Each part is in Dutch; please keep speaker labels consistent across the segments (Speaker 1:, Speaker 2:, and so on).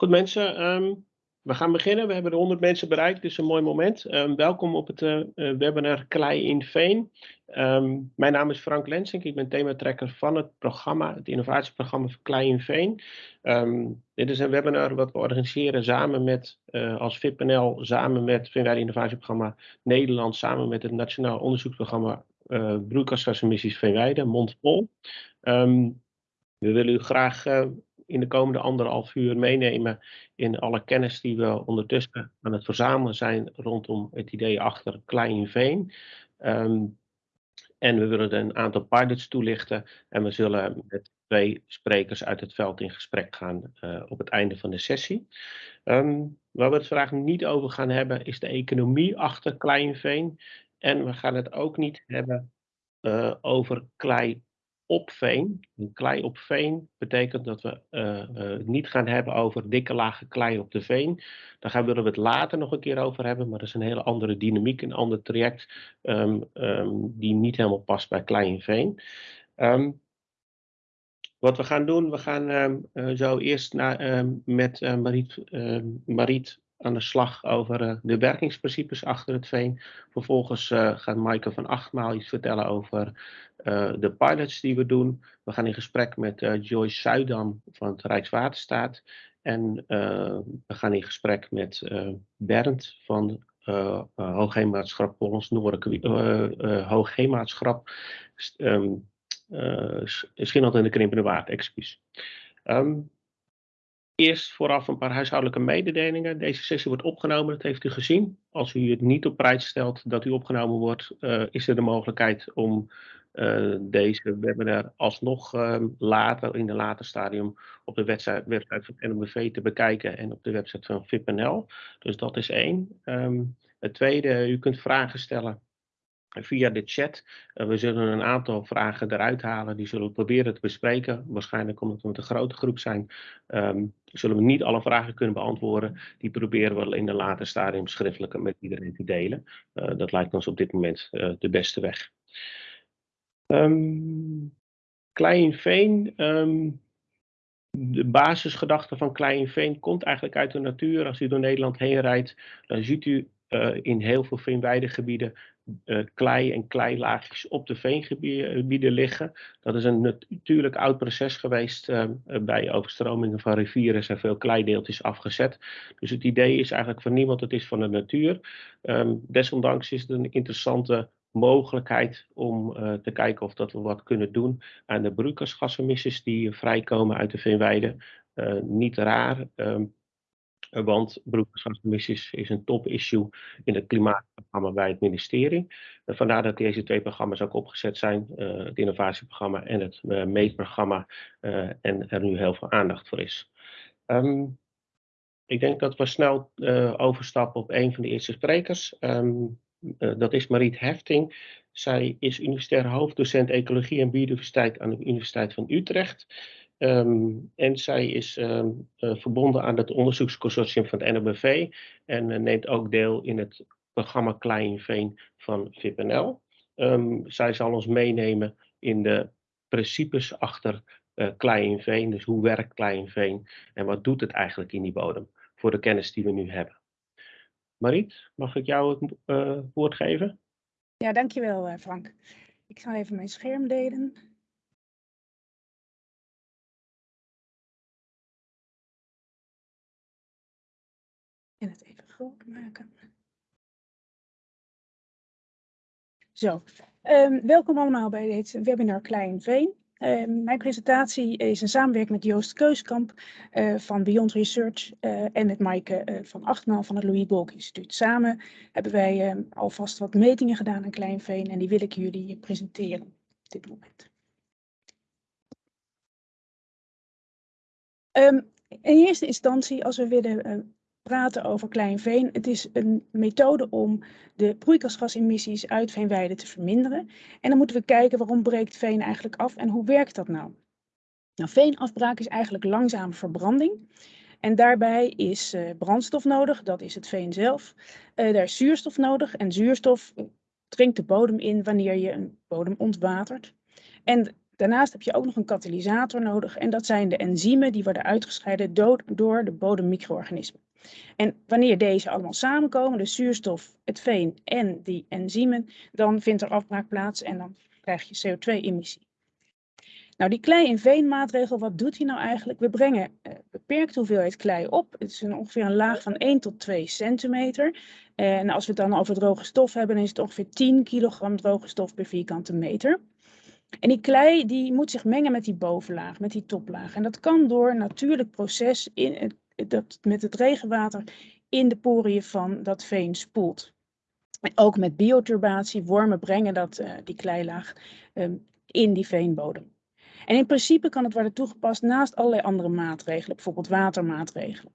Speaker 1: Goed mensen, ehm, we gaan beginnen. We hebben de 100 mensen bereikt, dus een mooi moment. Ehm, welkom op het uh, webinar Klei in Veen. Ehm, mijn naam is Frank Lensink, ik ben thematrekker van het programma, het innovatieprogramma voor Klei in Veen. dit is een webinar wat we organiseren samen met, uh, als VIPNL, samen met het Innovatieprogramma Nederland, samen met het Nationaal Onderzoeksprogramma uh, Broeikasgasemissies Veenweide, Mondpol. we willen u graag in de komende anderhalf uur meenemen in alle kennis die we ondertussen aan het verzamelen zijn rondom het idee achter Klein Veen. Ehm, en we willen een aantal pilots toelichten en we zullen met twee sprekers uit het veld in gesprek gaan uh, op het einde van de sessie. Um, waar we het vandaag niet over gaan hebben is de economie achter Kleinveen. En we gaan het ook niet hebben uh, over klei op veen. Een klei op veen betekent dat we uh, uh, niet gaan hebben over dikke lagen klei op de veen. Daar gaan, willen we het later nog een keer over hebben, maar dat is een hele andere dynamiek, een ander traject um, um, die niet helemaal past bij klei en veen. Um, wat we gaan doen, we gaan uh, zo eerst naar, met Mariet, Mariet aan de slag over uh, de werkingsprincipes achter het veen. Vervolgens uh, gaat Maaike van Achtmaal iets vertellen over uh, de pilots die we doen. We gaan in gesprek met Joyce Zuidam van het Rijkswaterstaat. En we gaan in gesprek met Bernd van uh, Hoogheemraadschap Polens Noordelijk, Hoogheemraadschap um, Schinland en de Krimpende Waard, excuus. Um, Eerst vooraf een paar huishoudelijke mededelingen. Deze sessie wordt opgenomen, dat heeft u gezien. Als u het niet op prijs stelt dat u opgenomen wordt, uh, is er de mogelijkheid om uh, deze webinar alsnog uh, later, in een later stadium, op de website, website van NMBV te bekijken en op de website van VIPNL. Dus dat is één. Um, het tweede, u kunt vragen stellen via de chat. Uh, we zullen een aantal vragen eruit halen. Die zullen we proberen te bespreken. Waarschijnlijk omdat we met een grote groep zijn. Um, zullen we niet alle vragen kunnen beantwoorden. Die proberen we in een later stadium schriftelijk met iedereen te delen. Uh, dat lijkt ons op dit moment uh, de beste weg. Um, Kleinveen. Um, de basisgedachte van Kleinveen komt eigenlijk uit de natuur. Als u door Nederland heen rijdt, dan ziet u uh, in heel veel veenweidegebieden uh, klei en kleilaagjes op de veengebieden liggen. Dat is een natuurlijk oud proces geweest. Uh, bij overstromingen van rivieren zijn veel kleideeltjes afgezet. Dus het idee is eigenlijk van niemand, het is van de natuur. Um, desondanks is het een interessante mogelijkheid om te kijken of dat we wat kunnen doen aan de broeikasgasemissies die vrijkomen uit de veenweide. niet raar. Um, eh, want broeikasgasemissies is een top-issue in het klimaatprogramma bij het ministerie. Uh, vandaar dat deze twee programma's ook opgezet zijn, uh, het innovatieprogramma en het meetprogramma, en er nu heel veel aandacht voor is. Um, ik denk dat we snel overstappen op een van de eerste sprekers. Um, dat is Mariet Hefting. Zij is universitair hoofddocent ecologie en biodiversiteit aan de Universiteit van Utrecht. Um, en zij is um, uh, verbonden aan het onderzoeksconsortium van het NOBV en uh, neemt ook deel in het programma Kleinveen van VPNL. Um, ehm, zij zal ons meenemen in de principes achter uh, Kleinveen, dus hoe werkt Kleinveen en wat doet het eigenlijk in die bodem voor de kennis die we nu hebben. Mariet, mag ik jou het woord geven?
Speaker 2: Ja, dankjewel Frank. Ik ga even mijn scherm delen. En het even groot maken. Zo, um, welkom allemaal bij dit webinar Klein Veen. Um, mijn presentatie is een samenwerking met Joost Keuskamp uh, van Beyond Research uh, en met Maaike uh, van Achtmaal van het Louis Bolk Instituut. Samen hebben wij um, alvast wat metingen gedaan aan Kleinveen en die wil ik jullie presenteren op dit moment. In eerste instantie, als we willen praten over Kleinveen. Het is een methode om de broeikasgasemissies uit veenweiden te verminderen. En dan moeten we kijken waarom breekt veen eigenlijk af en hoe werkt dat nou? Nou, veenafbraak is eigenlijk langzame verbranding. En daarbij is uh, brandstof nodig, dat is het veen zelf. Uh, daar is zuurstof nodig en zuurstof dringt de bodem in wanneer je een bodem ontwatert. En Daarnaast heb je ook nog een katalysator nodig en dat zijn de enzymen die worden uitgescheiden door de bodemmicro-organismen. En wanneer deze allemaal samenkomen, de zuurstof, het veen en die enzymen, dan vindt er afbraak plaats en dan krijg je CO2-emissie. Nou, die klei- en veenmaatregel, wat doet hij nou eigenlijk? We brengen uh, beperkte hoeveelheid klei op. Het is een, ongeveer een laag van 1 tot 2 centimeter. En als we het dan over droge stof hebben, is het ongeveer 10 kilogram droge stof per vierkante meter. En die klei die moet zich mengen met die bovenlaag, met die toplaag. En dat kan door een natuurlijk proces in, dat met het regenwater in de poriën van dat veen spoelt. Ook met bioturbatie, wormen brengen dat, uh, die kleilaag um, in die veenbodem. En in principe kan het worden toegepast naast allerlei andere maatregelen, bijvoorbeeld watermaatregelen.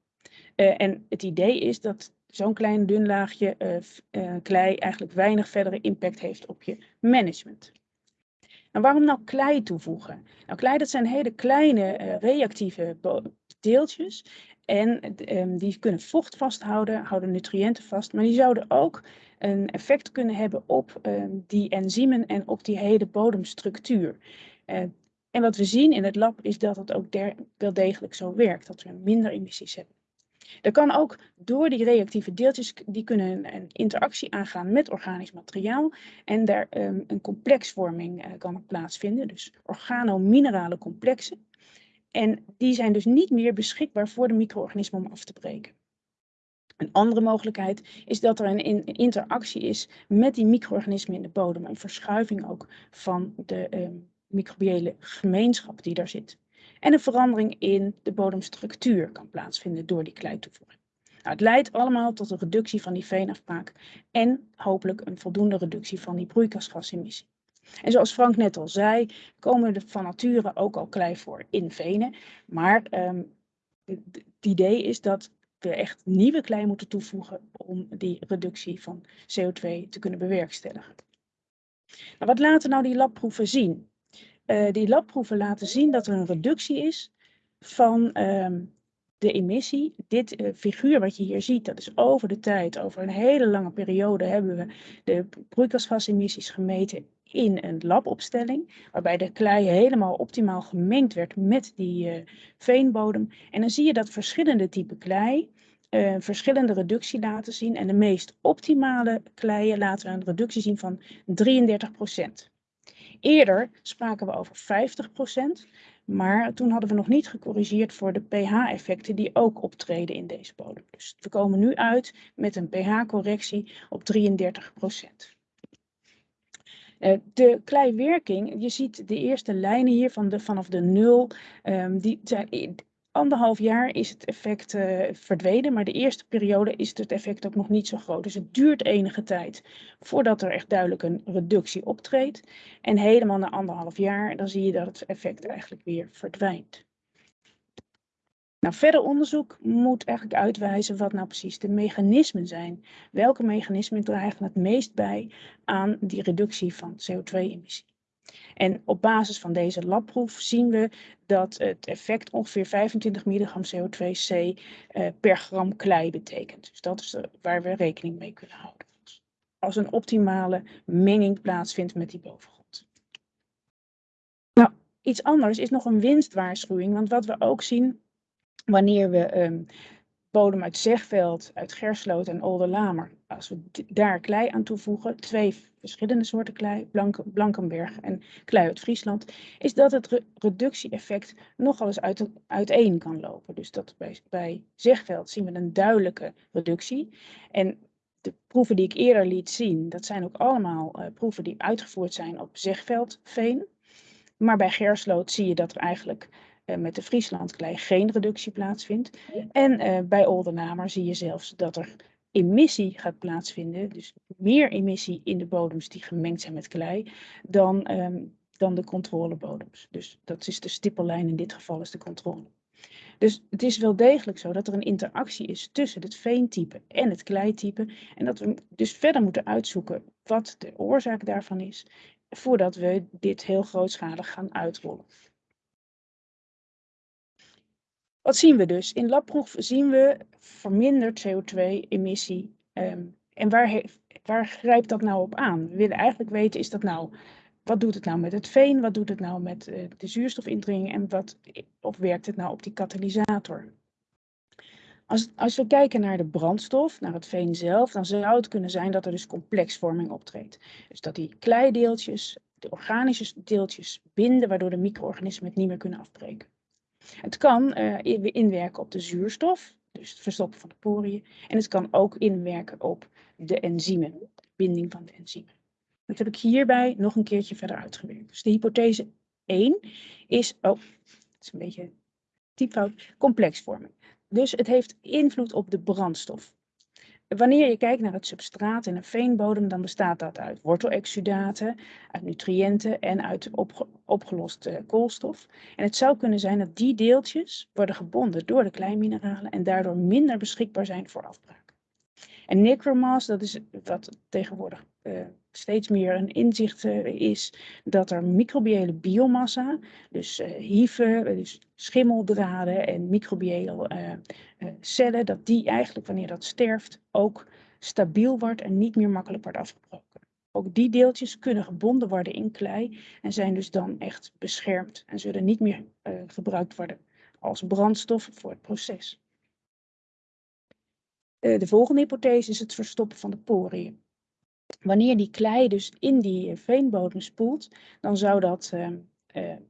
Speaker 2: Uh, en het idee is dat zo'n klein dun laagje uh, klei eigenlijk weinig verdere impact heeft op je management. En waarom nou klei toevoegen? Nou, klei dat zijn hele kleine reactieve deeltjes en um, die kunnen vocht vasthouden, houden nutriënten vast, maar die zouden ook een effect kunnen hebben op um, die enzymen en op die hele bodemstructuur. Uh, en wat we zien in het lab is dat het ook wel degelijk zo werkt, dat we minder emissies hebben. Er kan ook door die reactieve deeltjes, die kunnen een interactie aangaan met organisch materiaal en daar um, een complexvorming uh, kan plaatsvinden, dus organominerale complexen. En die zijn dus niet meer beschikbaar voor de micro-organismen om af te breken. Een andere mogelijkheid is dat er een interactie is met die micro-organismen in de bodem. Een verschuiving ook van de uh, microbiële gemeenschap die daar zit. En een verandering in de bodemstructuur kan plaatsvinden door die kleitoevoeging. Nou, het leidt allemaal tot een reductie van die veenafbraak en hopelijk een voldoende reductie van die broeikasgasemissie. En zoals Frank net al zei, komen er van nature ook al klei voor in venen. Maar um, het idee is dat we echt nieuwe klei moeten toevoegen om die reductie van CO2 te kunnen bewerkstelligen. Nou, wat laten nou die labproeven zien? Uh, die labproeven laten zien dat er een reductie is van um, de emissie. Dit uh, figuur wat je hier ziet, dat is over de tijd, over een hele lange periode hebben we de broeikasgasemissies gemeten in een labopstelling, waarbij de klei helemaal optimaal gemengd werd met die uh, veenbodem. En dan zie je dat verschillende typen klei uh, verschillende reductie laten zien. En de meest optimale kleien laten een reductie zien van 33%. Eerder spraken we over 50%, maar toen hadden we nog niet gecorrigeerd voor de pH-effecten die ook optreden in deze bodem. Dus we komen nu uit met een pH-correctie op 33%. Uh, de kleiwerking, je ziet de eerste lijnen hier van de, vanaf de nul, um, die zijn, anderhalf jaar is het effect uh, verdwenen, maar de eerste periode is het effect ook nog niet zo groot. Dus het duurt enige tijd voordat er echt duidelijk een reductie optreedt. En helemaal na anderhalf jaar, dan zie je dat het effect eigenlijk weer verdwijnt. Nou, verder onderzoek moet eigenlijk uitwijzen wat nou precies de mechanismen zijn. Welke mechanismen dragen het meest bij aan die reductie van CO2-emissie? En op basis van deze labproef zien we dat het effect ongeveer 25 milligram CO2c uh, per gram klei betekent. Dus dat is de, waar we rekening mee kunnen houden. Als een optimale menging plaatsvindt met die bovengrond. Nou, iets anders is nog een winstwaarschuwing. Want wat we ook zien wanneer we um, bodem uit Zegveld, uit Gersloot en Olderlamer, als we daar klei aan toevoegen, twee verschillende soorten klei, Blank Blankenberg en klei uit Friesland, is dat het re reductie-effect nogal eens uit, uiteen kan lopen. Dus dat bij, bij Zegveld zien we een duidelijke reductie. En de proeven die ik eerder liet zien, dat zijn ook allemaal uh, proeven die uitgevoerd zijn op Zegveldveen. Maar bij Gersloot zie je dat er eigenlijk met de Frieslandklei geen reductie plaatsvindt. En uh, bij Oldenamer zie je zelfs dat er emissie gaat plaatsvinden, dus meer emissie in de bodems die gemengd zijn met klei, dan, um, dan de controlebodems. Dus dat is de stippellijn, in dit geval is de controle. Dus het is wel degelijk zo dat er een interactie is tussen het veentype en het kleitype. En dat we dus verder moeten uitzoeken wat de oorzaak daarvan is, voordat we dit heel grootschalig gaan uitrollen. Wat zien we dus? In labproef zien we verminderd CO2-emissie. Um, en waar, waar grijpt dat nou op aan? We willen eigenlijk weten, is dat nou wat doet het nou met het veen? Wat doet het nou met uh, de zuurstofindringing? En wat, of werkt het nou op die katalysator? Als, als we kijken naar de brandstof, naar het veen zelf, dan zou het kunnen zijn dat er dus complexvorming optreedt. Dus dat die kleideeltjes, de organische deeltjes binden, waardoor de micro-organismen het niet meer kunnen afbreken. Het kan uh, inwerken op de zuurstof, dus het verstoppen van de poriën. En het kan ook inwerken op de enzymen, de binding van de enzymen. Dat heb ik hierbij nog een keertje verder uitgewerkt. Dus de hypothese 1 is, oh, het is een beetje typfout, complexvorming. Dus het heeft invloed op de brandstof. Wanneer je kijkt naar het substraat in een veenbodem, dan bestaat dat uit wortelexudaten, uit nutriënten en uit opge opgeloste koolstof. En het zou kunnen zijn dat die deeltjes worden gebonden door de kleinmineralen en daardoor minder beschikbaar zijn voor afbraak. En necromass, dat is wat tegenwoordig steeds meer een inzicht uh, is, dat er microbiële biomassa, dus uh, hyphen, dus schimmeldraden en microbiële cellen, dat die eigenlijk wanneer dat sterft ook stabiel wordt en niet meer makkelijk wordt afgebroken. Ook die deeltjes kunnen gebonden worden in klei en zijn dus dan echt beschermd en zullen niet meer gebruikt worden als brandstof voor het proces. Eh, de volgende hypothese is het verstoppen van de poriën. Wanneer die klei dus in die eh, veenbodem spoelt, dan zou dat uh,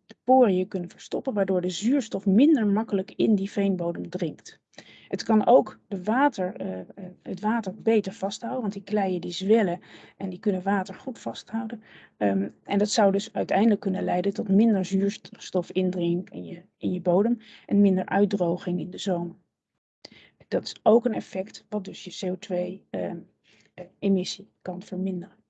Speaker 2: de poriën kunnen verstoppen, waardoor de zuurstof minder makkelijk in die veenbodem dringt. Het kan ook de water, uh, het water beter vasthouden, want die kleien die zwellen en die kunnen water goed vasthouden. Um, en dat zou dus uiteindelijk kunnen leiden tot minder zuurstofindringing in je, in je bodem en minder uitdroging in de zomer. Dat is ook een effect wat dus je CO2-emissie ehm, kan verminderen.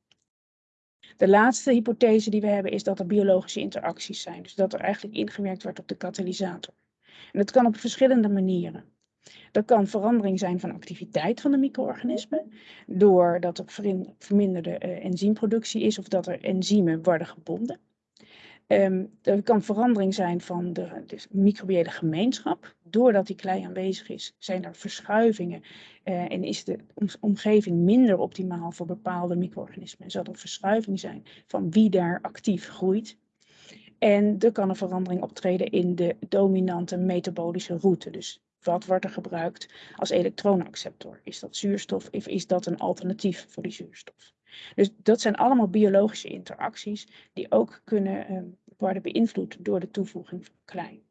Speaker 2: De laatste hypothese die we hebben is dat er biologische interacties zijn. Dus dat er eigenlijk ingewerkt wordt op de katalysator. En dat kan op verschillende manieren. Dat kan verandering zijn van activiteit van de micro-organismen, doordat er verminderde uh, enzymproductie is of dat er enzymen worden gebonden. Um, er kan verandering zijn van de, de, microbiële gemeenschap. Doordat die klei aanwezig is, zijn er verschuivingen uh, en is de omgeving minder optimaal voor bepaalde micro-organismen. Zal er verschuiving zijn van wie daar actief groeit. En er kan een verandering optreden in de dominante metabolische route. Dus wat wordt er gebruikt als elektronenacceptor? Is dat zuurstof of is dat een alternatief voor die zuurstof? Dus dat zijn allemaal biologische interacties die ook kunnen uh, worden beïnvloed door de toevoeging van klei.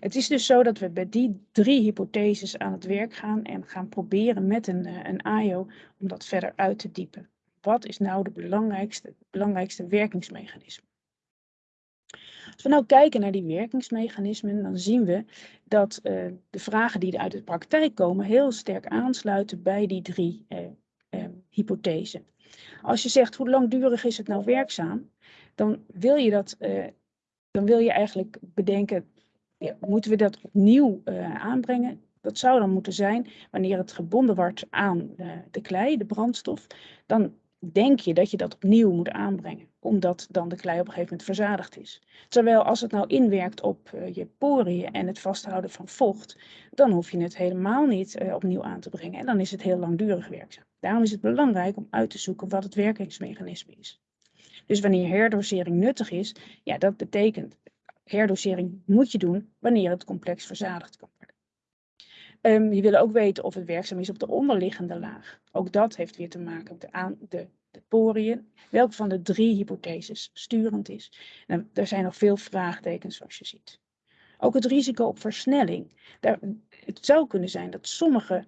Speaker 2: Het is dus zo dat we bij die drie hypotheses aan het werk gaan en gaan proberen met een, uh, een AIO om dat verder uit te diepen. Wat is nou de belangrijkste, belangrijkste werkingsmechanisme? Als we nou kijken naar die werkingsmechanismen, dan zien we dat uh, de vragen die uit de praktijk komen heel sterk aansluiten bij die drie uh, uh, hypothesen. Als je zegt hoe langdurig is het nou werkzaam, dan wil je dat, uh, dan wil je eigenlijk bedenken, ja, moeten we dat opnieuw uh, aanbrengen? Dat zou dan moeten zijn wanneer het gebonden wordt aan uh, de klei, de brandstof. Dan denk je dat je dat opnieuw moet aanbrengen, omdat dan de klei op een gegeven moment verzadigd is. Terwijl als het nou inwerkt op uh, je poriën en het vasthouden van vocht, dan hoef je het helemaal niet uh, opnieuw aan te brengen en dan is het heel langdurig werkzaam. Daarom is het belangrijk om uit te zoeken wat het werkingsmechanisme is. Dus wanneer herdosering nuttig is, ja, dat betekent herdosering moet je doen wanneer het complex verzadigd kan. Um, je wil ook weten of het werkzaam is op de onderliggende laag. Ook dat heeft weer te maken met de, aan, de, de poriën. Welke van de drie hypotheses sturend is. Er zijn nog veel vraagtekens zoals je ziet. Ook het risico op versnelling. Daar, het zou kunnen zijn dat sommige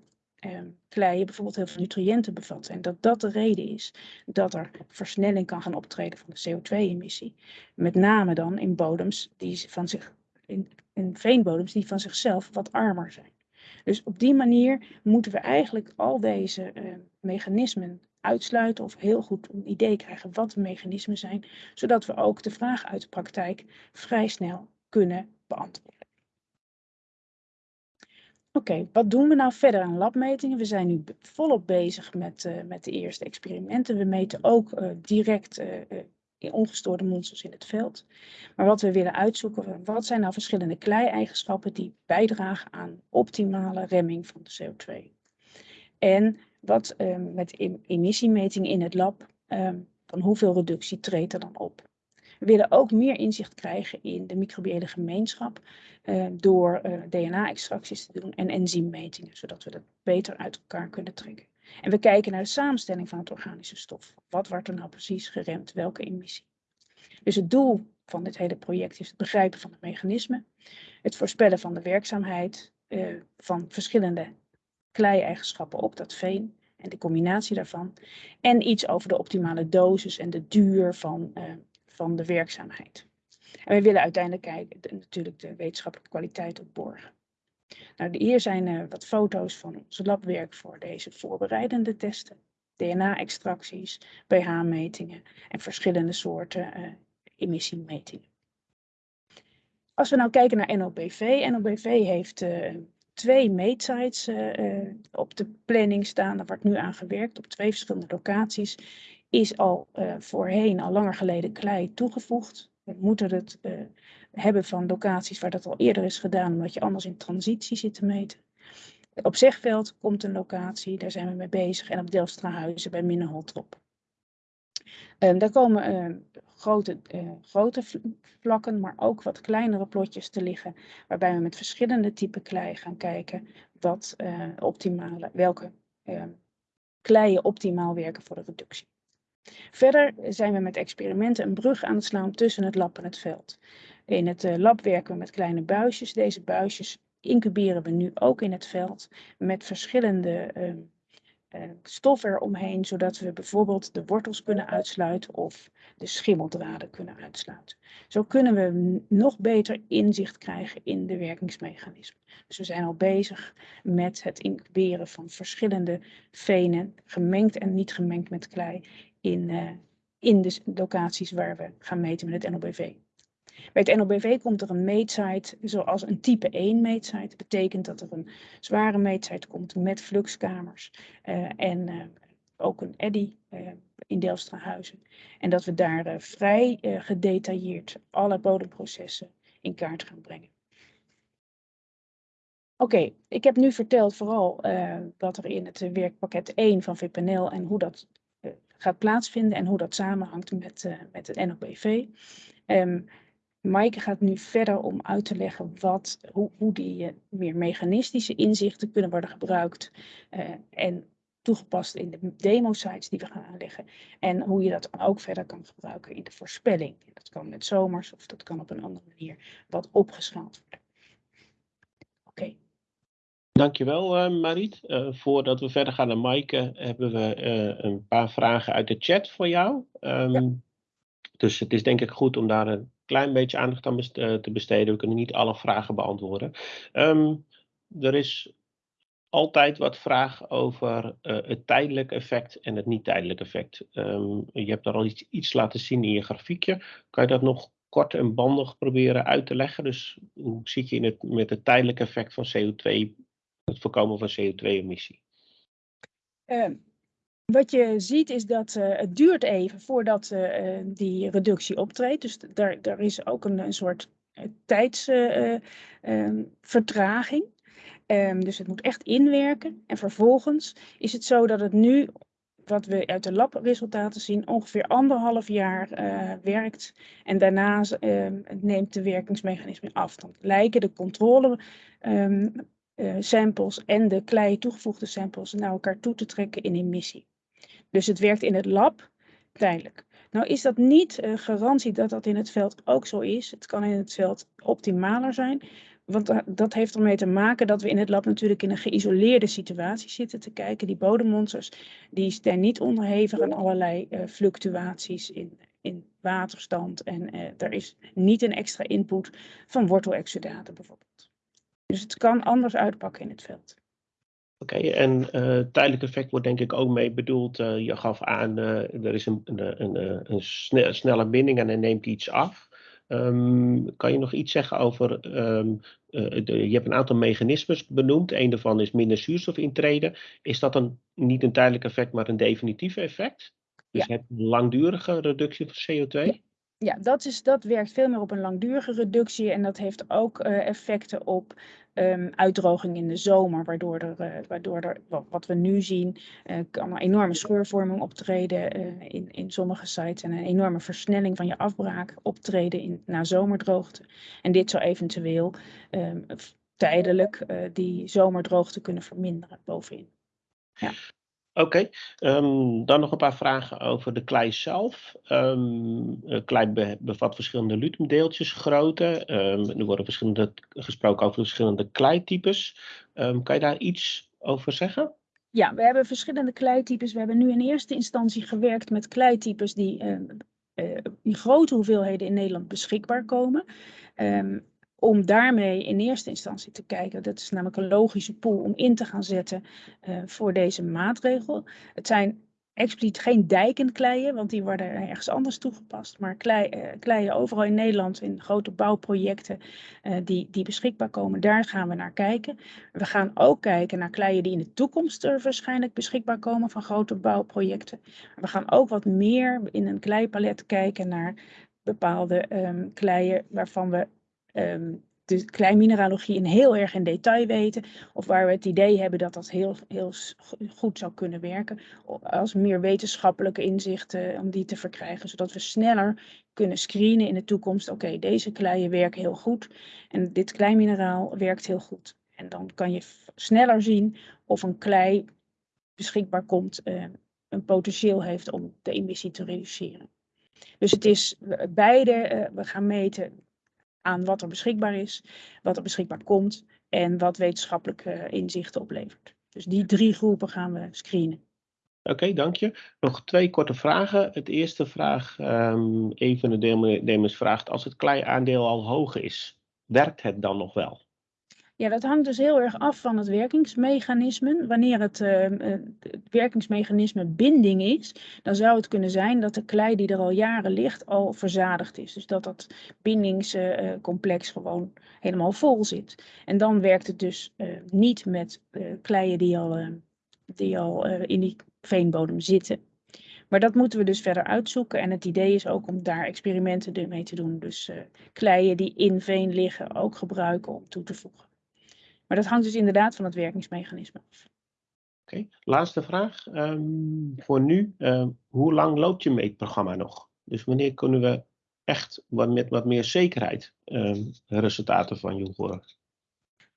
Speaker 2: kleien bijvoorbeeld heel veel nutriënten bevatten. En dat dat de reden is dat er versnelling kan gaan optreden van de CO2-emissie. Met name dan in bodems die van zich, in, in veenbodems die van zichzelf wat armer zijn. Dus op die manier moeten we eigenlijk al deze uh, mechanismen uitsluiten of heel goed een idee krijgen wat de mechanismen zijn, zodat we ook de vraag uit de praktijk vrij snel kunnen beantwoorden. Oké, wat doen we nou verder aan labmetingen? We zijn nu volop bezig met, uh, met de eerste experimenten. We meten ook uh, direct ongestoorde monsters in het veld. Maar wat we willen uitzoeken, wat zijn nou verschillende klei-eigenschappen die bijdragen aan optimale remming van de CO2? En wat met emissiemeting in het lab, van hoeveel reductie treedt er dan op? We willen ook meer inzicht krijgen in de microbiële gemeenschap uh, door uh, DNA-extracties te doen en enzymmetingen, zodat we dat beter uit elkaar kunnen trekken. En we kijken naar de samenstelling van het organische stof. Wat wordt er nou precies geremd, welke emissie? Dus het doel van dit hele project is het begrijpen van het mechanisme, het voorspellen van de werkzaamheid uh, van verschillende klei-eigenschappen op dat veen en de combinatie daarvan. En iets over de optimale dosis en de duur van, uh, van de werkzaamheid. En we willen uiteindelijk kijken, de, natuurlijk de wetenschappelijke kwaliteit opborgen. Nou, hier zijn uh, wat foto's van ons labwerk voor deze voorbereidende testen. DNA-extracties, pH-metingen en verschillende soorten uh, emissiemetingen. Als we nou kijken naar NOBV, NOBV heeft uh, twee meetsites uh, op de planning staan. Er wordt nu aan gewerkt op twee verschillende locaties. Is al voorheen, al langer geleden, klei toegevoegd. We moeten het hebben van locaties waar dat al eerder is gedaan, omdat je anders in transitie zit te meten. Op Zegveld komt een locatie, daar zijn we mee bezig. En op Delfstrahuizen bij Minneholtrop. Um, daar komen uh, grote, uh, grote vlakken, maar ook wat kleinere plotjes te liggen, waarbij we met verschillende typen klei gaan kijken wat uh, optimale, welke kleien optimaal werken voor de reductie. Verder zijn we met experimenten een brug aan het slaan tussen het lab en het veld. In het lab werken we met kleine buisjes. Deze buisjes incuberen we nu ook in het veld met verschillende uh, stof eromheen, zodat we bijvoorbeeld de wortels kunnen uitsluiten of de schimmeldraden kunnen uitsluiten. Zo kunnen we nog beter inzicht krijgen in de werkingsmechanismen. Dus we zijn al bezig met het incuberen van verschillende venen, gemengd en niet gemengd met klei, in, uh, in de locaties waar we gaan meten met het NOBV. Bij het NOBV komt er een meetsite zoals een type 1 meetsite. Dat betekent dat er een zware meetsite komt met fluxkamers uh, en uh, ook een eddy uh, in Delfstrahuizen. En dat we daar vrij gedetailleerd alle bodemprocessen in kaart gaan brengen. Oké, ik heb nu verteld vooral wat er in het werkpakket 1 van VPNL en hoe dat gaat plaatsvinden en hoe dat samenhangt met, met het NOBV. Um, Maaike gaat nu verder om uit te leggen wat, hoe, hoe die meer mechanistische inzichten kunnen worden gebruikt uh, en toegepast in de demo-sites die we gaan aanleggen. En hoe je dat ook verder kan gebruiken in de voorspelling. Dat kan met zomers of dat kan op een andere manier wat opgeschaald worden. Oké. Okay.
Speaker 1: Dankjewel uh, Mariet. voordat we verder gaan naar Maaike hebben we een paar vragen uit de chat voor jou. Um, ja. Dus het is denk ik goed om daar een klein beetje aandacht aan eh, te besteden. We kunnen niet alle vragen beantwoorden. Um, er is altijd wat vraag over uh, het tijdelijk effect en het niet tijdelijk effect. Um, je hebt daar al iets, iets laten zien in je grafiekje. Kan je dat nog kort en bandig proberen uit te leggen? Dus hoe zit je in het, met het tijdelijke effect van CO2, het voorkomen van CO2-emissie?
Speaker 2: Um, wat je ziet is dat uh, het duurt even voordat uh, die reductie optreedt. Dus daar, daar is ook een, een soort tijdsvertraging. Um, dus het moet echt inwerken. En vervolgens is het zo dat het nu, wat we uit de labresultaten zien, ongeveer anderhalf jaar werkt. En daarna um, neemt de werkingsmechanisme af. Dan lijken de controle um, samples en de klei toegevoegde samples naar elkaar toe te trekken in emissie. Dus het werkt in het lab tijdelijk. Nou is dat niet uh, garantie dat dat in het veld ook zo is. Het kan in het veld optimaler zijn. Want dat heeft ermee te maken dat we in het lab natuurlijk in een geïsoleerde situatie zitten te kijken. Die bodemmonsters die zijn niet onderhevig aan allerlei uh, fluctuaties in, in waterstand. En uh, er is niet een extra input van wortelexudaten bijvoorbeeld. Dus het kan anders uitpakken in het veld.
Speaker 1: Oké, okay, en uh, tijdelijk effect wordt denk ik ook mee bedoeld. Uh, je gaf aan, uh, er is een, een, een, een snelle, snelle binding en hij neemt iets af. Um, kan je nog iets zeggen over, um, de, je hebt een aantal mechanismes benoemd. Een daarvan is minder zuurstof intreden. Is dat een, niet een tijdelijk effect, maar een definitief effect? Dus ja. je hebt een langdurige reductie van CO2?
Speaker 2: Ja. Ja, dat, is, dat werkt veel meer op een langdurige reductie en dat heeft ook uh, effecten op um, uitdroging in de zomer, waardoor er, uh, waardoor er wat, we nu zien, uh, kan enorme scheurvorming optreden in, in sommige sites en een enorme versnelling van je afbraak optreden in, na zomerdroogte. En dit zou eventueel um, tijdelijk die zomerdroogte kunnen verminderen bovenin. Ja.
Speaker 1: Oké, um, dan nog een paar vragen over de klei zelf. Um, klei be bevat verschillende lutemdeeltjes, grootte. Um, er worden verschillende, gesproken over verschillende kleitypes. kan je daar iets over zeggen?
Speaker 2: Ja, we hebben verschillende kleitypes. We hebben nu in eerste instantie gewerkt met kleitypes die uh, uh, in grote hoeveelheden in Nederland beschikbaar komen om daarmee in eerste instantie te kijken. Dat is namelijk een logische pool om in te gaan zetten uh, voor deze maatregel. Het zijn expliciet geen dijkenkleien, want die worden ergens anders toegepast. Maar klei, uh, kleien overal in Nederland in grote bouwprojecten uh, die, die beschikbaar komen, daar gaan we naar kijken. We gaan ook kijken naar kleien die in de toekomst er waarschijnlijk beschikbaar komen van grote bouwprojecten. We gaan ook wat meer in een kleipalet kijken naar bepaalde um, kleien waarvan we um, de kleinmineralogie in heel erg in detail weten. Of waar we het idee hebben dat dat heel, heel goed zou kunnen werken. Als meer wetenschappelijke inzichten om die te verkrijgen. Zodat we sneller kunnen screenen in de toekomst. Oké, deze kleien werken heel goed. En dit kleinmineraal werkt heel goed. En dan kan je sneller zien of een klei beschikbaar komt. Uh, een potentieel heeft om de emissie te reduceren. Dus het is beide, uh, we gaan meten aan wat er beschikbaar is, wat er beschikbaar komt en wat wetenschappelijke inzichten oplevert. Dus die drie groepen gaan we screenen.
Speaker 1: Oké, okay, dank je. Nog twee korte vragen. Het eerste vraag, um, een van de deelnemers vraagt, als het klei-aandeel al hoog is, werkt het dan nog wel?
Speaker 2: Ja, dat hangt dus heel erg af van het werkingsmechanisme. Wanneer het, uh, het, werkingsmechanisme binding is, dan zou het kunnen zijn dat de klei die er al jaren ligt al verzadigd is. Dus dat dat bindingscomplex uh, gewoon helemaal vol zit. En dan werkt het dus uh, niet met kleien die al, die al in die veenbodem zitten. Maar dat moeten we dus verder uitzoeken. En het idee is ook om daar experimenten mee te doen. Dus kleien die in veen liggen ook gebruiken om toe te voegen. Maar dat hangt dus inderdaad van het werkingsmechanisme af.
Speaker 1: Oké, okay. laatste vraag. Um, voor nu, uh, hoe lang loopt je meetprogramma nog? Dus wanneer kunnen we echt wat, met wat meer zekerheid um, resultaten van je horen?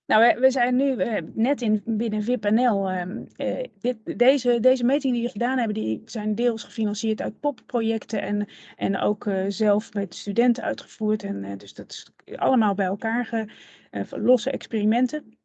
Speaker 2: Nou, we, zijn nu uh, net in, binnen VIPNL. Uh, dit, deze, deze metingen die we gedaan hebben, die zijn deels gefinancierd uit POP-projecten en, en ook uh, zelf met studenten uitgevoerd. En, uh, dus dat is allemaal bij elkaar ge, losse experimenten.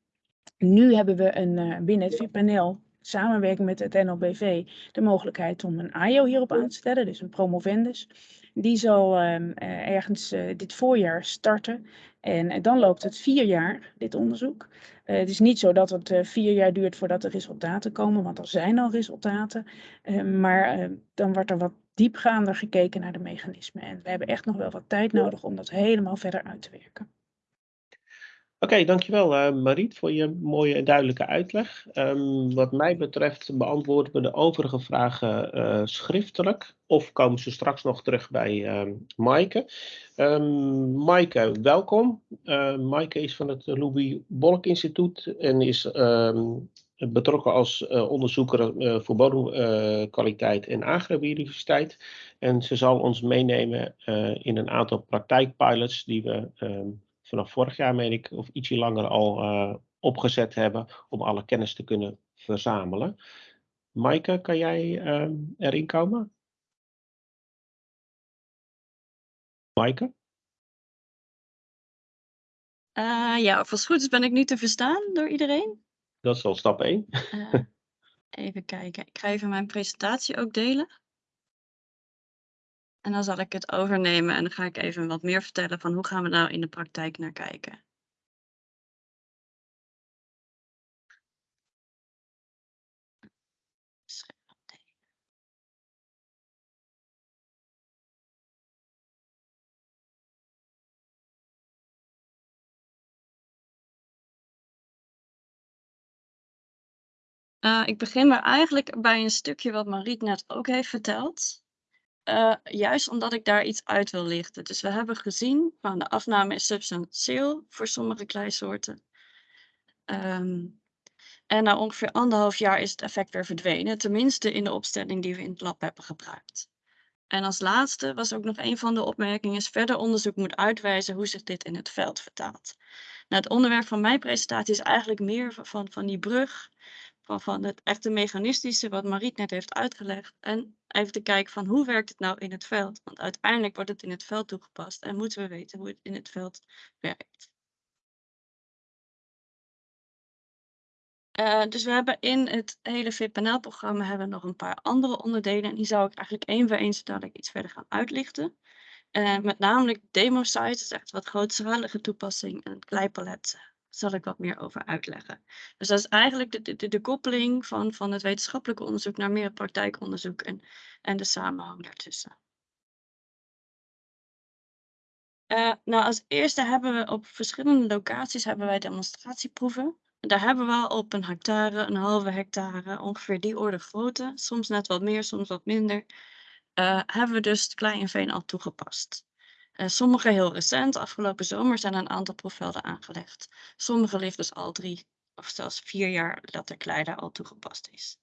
Speaker 2: Nu hebben we een, uh, binnen het VIP-panel samenwerking met het NLBV de mogelijkheid om een AIO hierop aan te stellen, dus een promovendus. Die zal um, uh, ergens uh, dit voorjaar starten en dan loopt het vier jaar, dit onderzoek. het is niet zo dat het vier jaar duurt voordat er resultaten komen, want er zijn al resultaten. Ehm, maar ehm, dan wordt er wat diepgaander gekeken naar de mechanismen. En we hebben echt nog wel wat tijd nodig om dat helemaal verder uit te werken.
Speaker 1: Oké, dankjewel uh, Mariet voor je mooie en duidelijke uitleg. Um, wat mij betreft beantwoorden we de overige vragen uh, schriftelijk of komen ze straks nog terug bij uh, Maaike. Um, Maaike, welkom. Uh, Maaike is van het Louis Bolk Instituut en is um, betrokken als onderzoeker voor bodemkwaliteit en agrobiodiversiteit. En ze zal ons meenemen in een aantal praktijkpilots die we vanaf vorig jaar, meen ik, of ietsje langer al uh, opgezet hebben om alle kennis te kunnen verzamelen. Maaike, kan jij uh, erin komen? Maaike?
Speaker 3: Uh, ja, als goed is ben ik nu te verstaan door iedereen.
Speaker 1: Dat is al stap 1.
Speaker 3: even kijken, ik ga even mijn presentatie ook delen. En dan zal ik het overnemen en dan ga ik even wat meer vertellen van hoe gaan we nou in de praktijk naar kijken. Uh, ik begin maar eigenlijk bij een stukje wat Mariet net ook heeft verteld. Uh, juist omdat ik daar iets uit wil lichten. Dus we hebben gezien, van de afname is substantieel voor sommige kleisoorten. Um, en na ongeveer anderhalf jaar is het effect weer verdwenen, tenminste in de opstelling die we in het lab hebben gebruikt. En als laatste was ook nog een van de opmerkingen, verder onderzoek moet uitwijzen hoe zich dit in het veld vertaalt. Nou, het onderwerp van mijn presentatie is eigenlijk meer van, van die brug, van, het echte mechanistische, wat Mariet net heeft uitgelegd. En even te kijken van hoe werkt het nou in het veld? Want uiteindelijk wordt het in het veld toegepast en moeten we weten hoe het in het veld werkt. Uh, dus we hebben in het hele VPNL-programma hebben nog een paar andere onderdelen. En die zou ik eigenlijk één voor één zodat ik iets verder gaan uitlichten. Uh, met namelijk demo site, is echt wat grootschalige toepassing. En kleipalet zal ik wat meer over uitleggen. Dus dat is eigenlijk de, de, de koppeling van, van het wetenschappelijke onderzoek naar meer praktijkonderzoek en, en de samenhang daartussen. Uh, nou, als eerste hebben we op verschillende locaties hebben wij demonstratieproeven. Daar hebben we op een hectare, een halve hectare, ongeveer die orde grootte, soms net wat meer, soms wat minder, uh, hebben we dus het klei en veen al toegepast. Uh, sommige heel recent, afgelopen zomer zijn een aantal proefvelden aangelegd. Sommige liggen dus al drie of zelfs vier jaar dat de klei daar al toegepast is.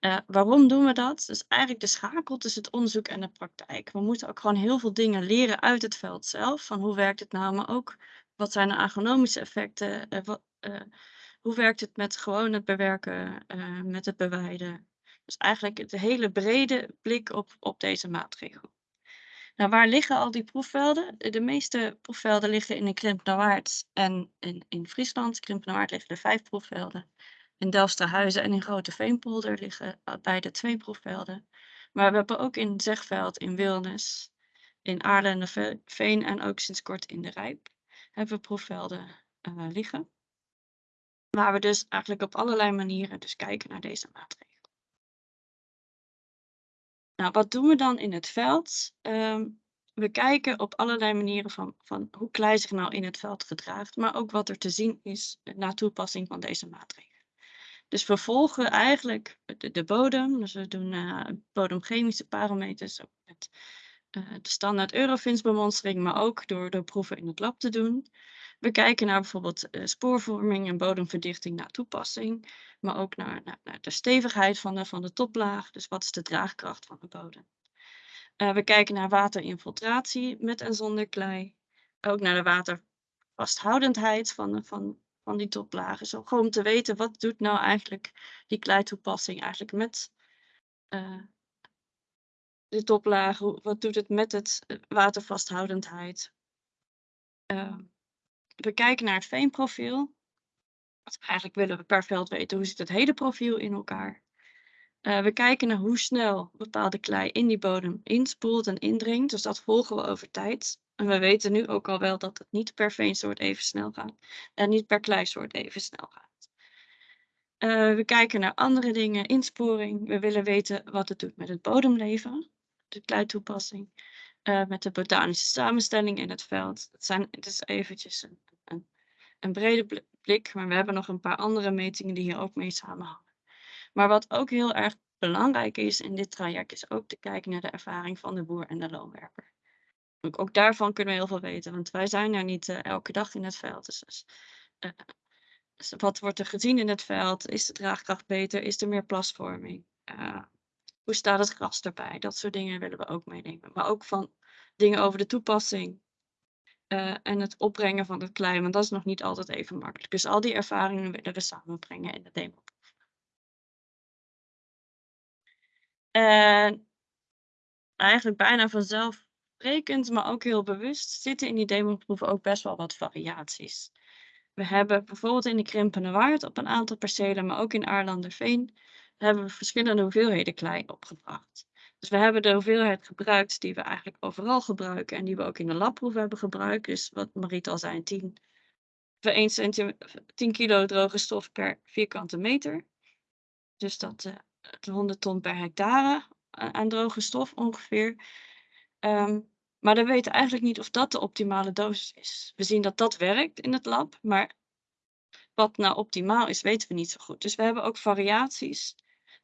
Speaker 3: Uh, waarom doen we dat? Dus eigenlijk de schakel tussen het onderzoek en de praktijk. We moeten ook gewoon heel veel dingen leren uit het veld zelf. Van hoe werkt het nou, maar ook wat zijn de agronomische effecten? Uh, wat, uh, hoe werkt het met gewoon het bewerken, met het bewijden? Dus eigenlijk de hele brede blik op, op deze maatregel. Nou, waar liggen al die proefvelden? De meeste proefvelden liggen in de Krimpenerwaard en in, in Friesland. Krimpenerwaard liggen er vijf proefvelden. In Delfsterhuizen en in Grote Veenpolder liggen beide twee proefvelden. Maar we hebben ook in Zegveld, in Wilnis, in Aarlen en Veen en ook sinds kort in de Rijp hebben we proefvelden uh, liggen. Waar we dus eigenlijk op allerlei manieren dus kijken naar deze maatregel. Nou, wat doen we dan in het veld? Um, we kijken op allerlei manieren van, van hoe klei zich nou in het veld gedraagt, maar ook wat er te zien is na toepassing van deze maatregelen. Dus we volgen eigenlijk de, de bodem, dus we doen uh, bodemchemische parameters met uh, de standaard Eurofins bemonstering, maar ook door, door proeven in het lab te doen. We kijken naar bijvoorbeeld spoorvorming en bodemverdichting na toepassing, maar ook naar, naar, de stevigheid van de, van de toplaag, dus wat is de draagkracht van de bodem. Uh, we kijken naar waterinfiltratie met en zonder klei, ook naar de watervasthoudendheid van, van, van die toplagen. Zo gewoon om te weten wat doet nou eigenlijk die kleitoepassing eigenlijk met uh, de toplagen, wat doet het met het watervasthoudendheid. Uh, we kijken naar het veenprofiel. Eigenlijk willen we per veld weten hoe zit het hele profiel in elkaar. Uh, we kijken naar hoe snel bepaalde klei in die bodem inspoelt en indringt. Dus dat volgen we over tijd. En we weten nu ook al wel dat het niet per veensoort even snel gaat. En niet per kleisoort even snel gaat. Uh, we kijken naar andere dingen, insporing. We willen weten wat het doet met het bodemleven. De kleitoepassing. Uh, met de botanische samenstelling in het veld. Het, zijn, het is eventjes een een brede blik, maar we hebben nog een paar andere metingen die hier ook mee samenhangen. Maar wat ook heel erg belangrijk is in dit traject, is ook te kijken naar de ervaring van de boer en de loonwerker. Ook, daarvan kunnen we heel veel weten, want wij zijn er niet uh, elke dag in het veld. Dus, dus, uh, dus, wat wordt er gezien in het veld? Is de draagkracht beter? Is er meer plasvorming? Uh, hoe staat het gras erbij? Dat soort dingen willen we ook meenemen. Maar ook van dingen over de toepassing. Uh, en het opbrengen van het klei, want dat is nog niet altijd even makkelijk. Dus al die ervaringen willen we samenbrengen in de demo. En eigenlijk bijna vanzelfsprekend, maar ook heel bewust, zitten in die demoproeven ook best wel wat variaties. We hebben bijvoorbeeld in de Krimpende Waard op een aantal percelen, maar ook in Aarlanderveen, hebben we verschillende hoeveelheden klei opgebracht. Dus we hebben de hoeveelheid gebruikt die we eigenlijk overal gebruiken en die we ook in de labproef hebben gebruikt. Dus wat Mariet al zei, 10, 1 10 kilo droge stof per vierkante meter. Dus dat uh, 100 ton per hectare aan droge stof ongeveer. Um, maar we weten eigenlijk niet of dat de optimale dosis is. We zien dat dat werkt in het lab, maar wat nou optimaal is, weten we niet zo goed. Dus we hebben ook variaties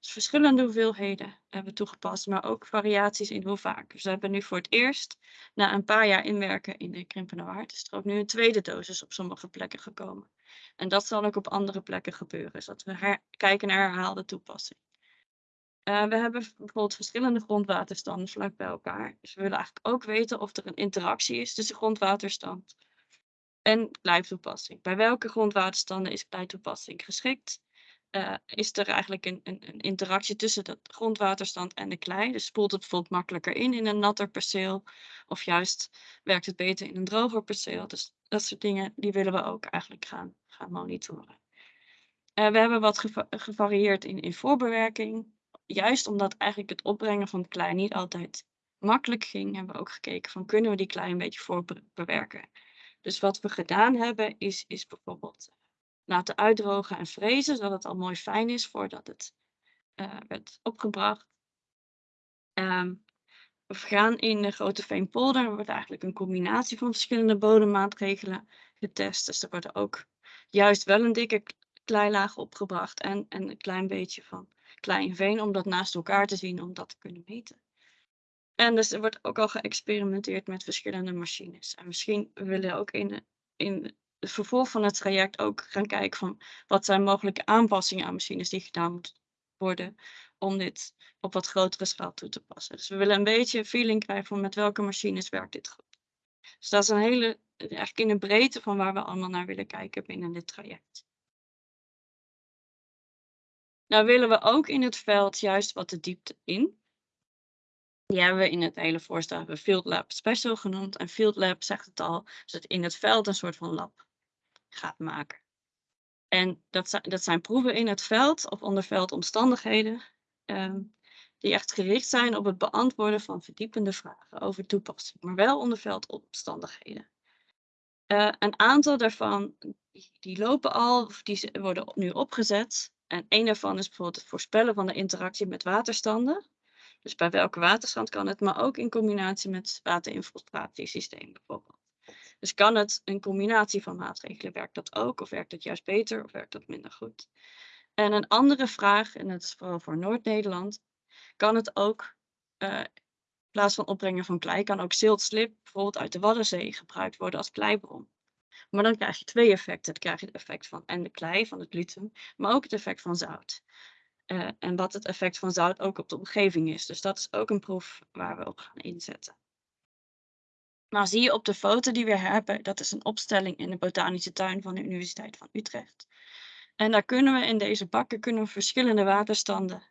Speaker 3: Dus verschillende hoeveelheden hebben toegepast, maar ook variaties in hoe vaak. Dus we hebben nu voor het eerst, na een paar jaar inwerken in de krimpende waard, is er ook nu een tweede dosis op sommige plekken gekomen. En dat zal ook op andere plekken gebeuren, zodat we kijken naar herhaalde toepassing. Uh, we hebben bijvoorbeeld verschillende grondwaterstanden vlak bij elkaar. Dus we willen eigenlijk ook weten of er een interactie is tussen grondwaterstand en kleitoepassing. Bij welke grondwaterstanden is kleitoepassing geschikt? Uh, is er eigenlijk een, een, een, interactie tussen de grondwaterstand en de klei? Dus spoelt het bijvoorbeeld makkelijker in in een natter perceel? Of juist werkt het beter in een droger perceel? Dus dat soort dingen, die willen we ook eigenlijk gaan, gaan monitoren. Uh, we hebben wat geva gevarieerd in, in voorbewerking juist omdat eigenlijk het opbrengen van klei niet altijd makkelijk ging, hebben we ook gekeken van kunnen we die klei een beetje voorbewerken. Dus wat we gedaan hebben is, is bijvoorbeeld eh, laten uitdrogen en frezen, zodat het al mooi fijn is voordat het uh, werd opgebracht. Um, we gaan in de Grote Veenpolder, er wordt eigenlijk een combinatie van verschillende bodemmaatregelen getest. Dus er worden ook juist wel een dikke kleilaag opgebracht en, en een klein beetje van klein veen om dat naast elkaar te zien, om dat te kunnen meten. En dus er wordt ook al geëxperimenteerd met verschillende machines. En misschien willen we ook in, in het vervolg van het traject ook gaan kijken van wat zijn mogelijke aanpassingen aan machines die gedaan moeten worden om dit op wat grotere schaal toe te passen. Dus we willen een beetje een feeling krijgen van met welke machines werkt dit goed. Dus dat is een hele, eigenlijk in de breedte van waar we allemaal naar willen kijken binnen dit traject. Nou willen we ook in het veld juist wat de diepte in. Die hebben we in het hele voorstel hebben Field Lab Special genoemd. En Field Lab zegt het al, dat het in het veld een soort van lab gaat maken. En dat zijn, dat zijn proeven in het veld of onder veldomstandigheden. Um, die echt gericht zijn op het beantwoorden van verdiepende vragen over toepassing, maar wel onder veldomstandigheden. Uh, een aantal daarvan die, die lopen al, of die worden nu opgezet. En een daarvan is bijvoorbeeld het voorspellen van de interactie met waterstanden. Dus bij welke waterstand kan het, maar ook in combinatie met waterinfiltratiesysteem bijvoorbeeld. Dus kan het een combinatie van maatregelen, werkt dat ook of werkt het juist beter of werkt dat minder goed? En een andere vraag, en dat is vooral voor Noord-Nederland, kan het ook uh, in plaats van opbrengen van klei, kan ook ziltslip bijvoorbeeld uit de Waddenzee gebruikt worden als kleibron. Maar dan krijg je twee effecten. Dan krijg je het effect van en de klei, van het gluten, maar ook het effect van zout. Uh, en wat het effect van zout ook op de omgeving is. Dus dat is ook een proef waar we op gaan inzetten. Nou zie je op de foto die we hebben, dat is een opstelling in de botanische tuin van de Universiteit van Utrecht. En daar kunnen we in deze bakken kunnen verschillende waterstanden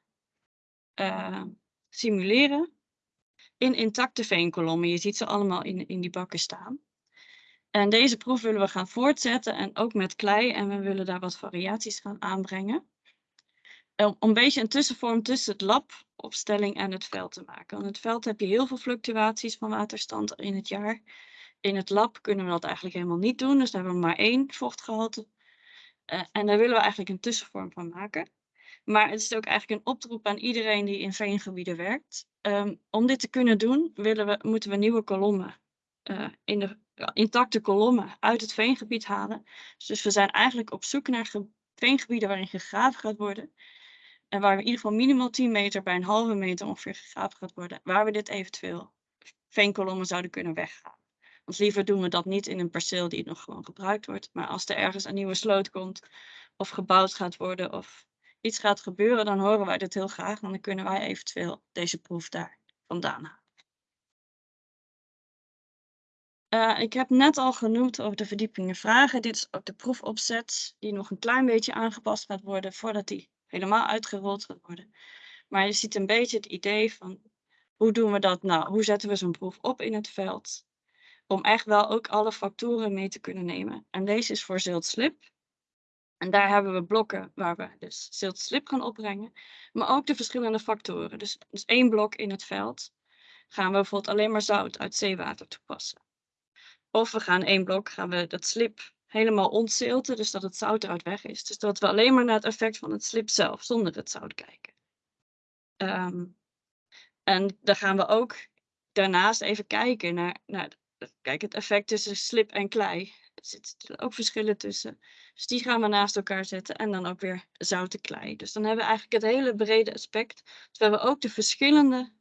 Speaker 3: uh, simuleren in intacte veenkolommen. Je ziet ze allemaal in, in die bakken staan. En deze proef willen we gaan voortzetten en ook met klei. En we willen daar wat variaties gaan aanbrengen. Om een beetje een tussenvorm tussen het labopstelling en het veld te maken. Want in het veld heb je heel veel fluctuaties van waterstand in het jaar. In het lab kunnen we dat eigenlijk helemaal niet doen. Dus daar hebben we maar één vochtgehalte. Uh, en daar willen we eigenlijk een tussenvorm van maken. Maar het is ook eigenlijk een oproep aan iedereen die in veengebieden werkt. Um, om dit te kunnen doen, willen we, moeten we nieuwe kolommen uh, in de intacte kolommen uit het veengebied halen. Dus we zijn eigenlijk op zoek naar veengebieden waarin gegraven gaat worden. En waar we in ieder geval minimaal 10 meter bij een halve meter ongeveer gegraven gaat worden. Waar we dit eventueel veenkolommen zouden kunnen weghalen. Want liever doen we dat niet in een perceel die nog gewoon gebruikt wordt. Maar als er ergens een nieuwe sloot komt of gebouwd gaat worden of iets gaat gebeuren, dan horen wij dit heel graag. En dan kunnen wij eventueel deze proef daar vandaan halen. Uh, ik heb net al genoemd over de verdiepingen vragen. Dit is ook de proefopzet die nog een klein beetje aangepast gaat worden voordat die helemaal uitgerold gaat worden. Maar je ziet een beetje het idee van hoe doen we dat nou? Hoe zetten we zo'n proef op in het veld? Om echt wel ook alle factoren mee te kunnen nemen. En deze is voor zilt-slip. En daar hebben we blokken waar we dus zilt-slip gaan opbrengen. Maar ook de verschillende factoren. Dus, dus één blok in het veld gaan we bijvoorbeeld alleen maar zout uit zeewater toepassen. Of we gaan één blok, gaan we dat slip helemaal ontzilten, dus dat het zout eruit weg is. Dus dat we alleen maar naar het effect van het slip zelf, zonder het zout kijken. Um, en dan gaan we ook daarnaast even kijken naar, kijk, het effect tussen slip en klei. er zitten ook verschillen tussen. Dus die gaan we naast elkaar zetten en dan ook weer zoute klei. Dus dan hebben we eigenlijk het hele brede aspect, terwijl we ook de verschillende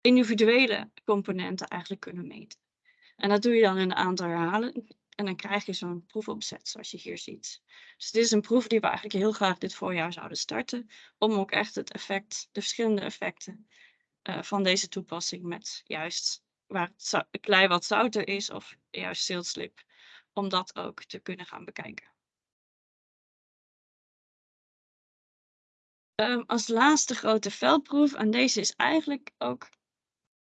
Speaker 3: individuele componenten eigenlijk kunnen meten. En dat doe je dan in een aantal herhalen en dan krijg je zo'n proefopzet zoals je hier ziet. Dus dit is een proef die we eigenlijk heel graag dit voorjaar zouden starten, om ook echt het effect, de verschillende effecten uh, van deze toepassing met juist waar het klei wat zouter is of juist ziltslip, om dat ook te kunnen gaan bekijken. Um, als laatste grote veldproef, en deze is eigenlijk ook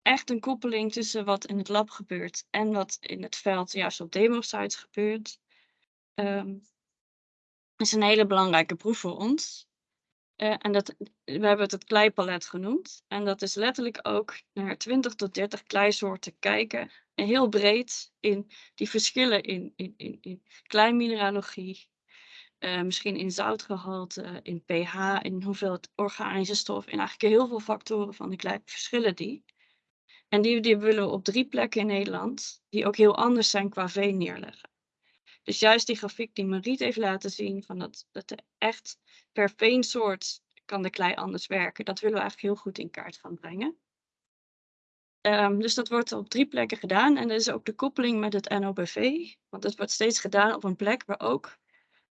Speaker 3: echt een koppeling tussen wat in het lab gebeurt en wat in het veld juist op demo-sites gebeurt. Um, is een hele belangrijke proef voor ons. Uh, en dat, we hebben het het kleipalet genoemd. En dat is letterlijk ook naar 20 tot 30 kleisoorten kijken. En heel breed in die verschillen in, in, in, in kleinmineralogie. Uh, misschien in zoutgehalte, in pH, in hoeveelheid organische stof. En eigenlijk heel veel factoren van die klei verschillen die. En die, die willen we op drie plekken in Nederland, die ook heel anders zijn qua veen neerleggen. Dus juist die grafiek die Mariet heeft laten zien, van dat, dat er echt per veensoort kan de klei anders werken. Dat willen we eigenlijk heel goed in kaart gaan brengen. Um, dus dat wordt op drie plekken gedaan. En dat is ook de koppeling met het NOBV. Want het wordt steeds gedaan op een plek waar ook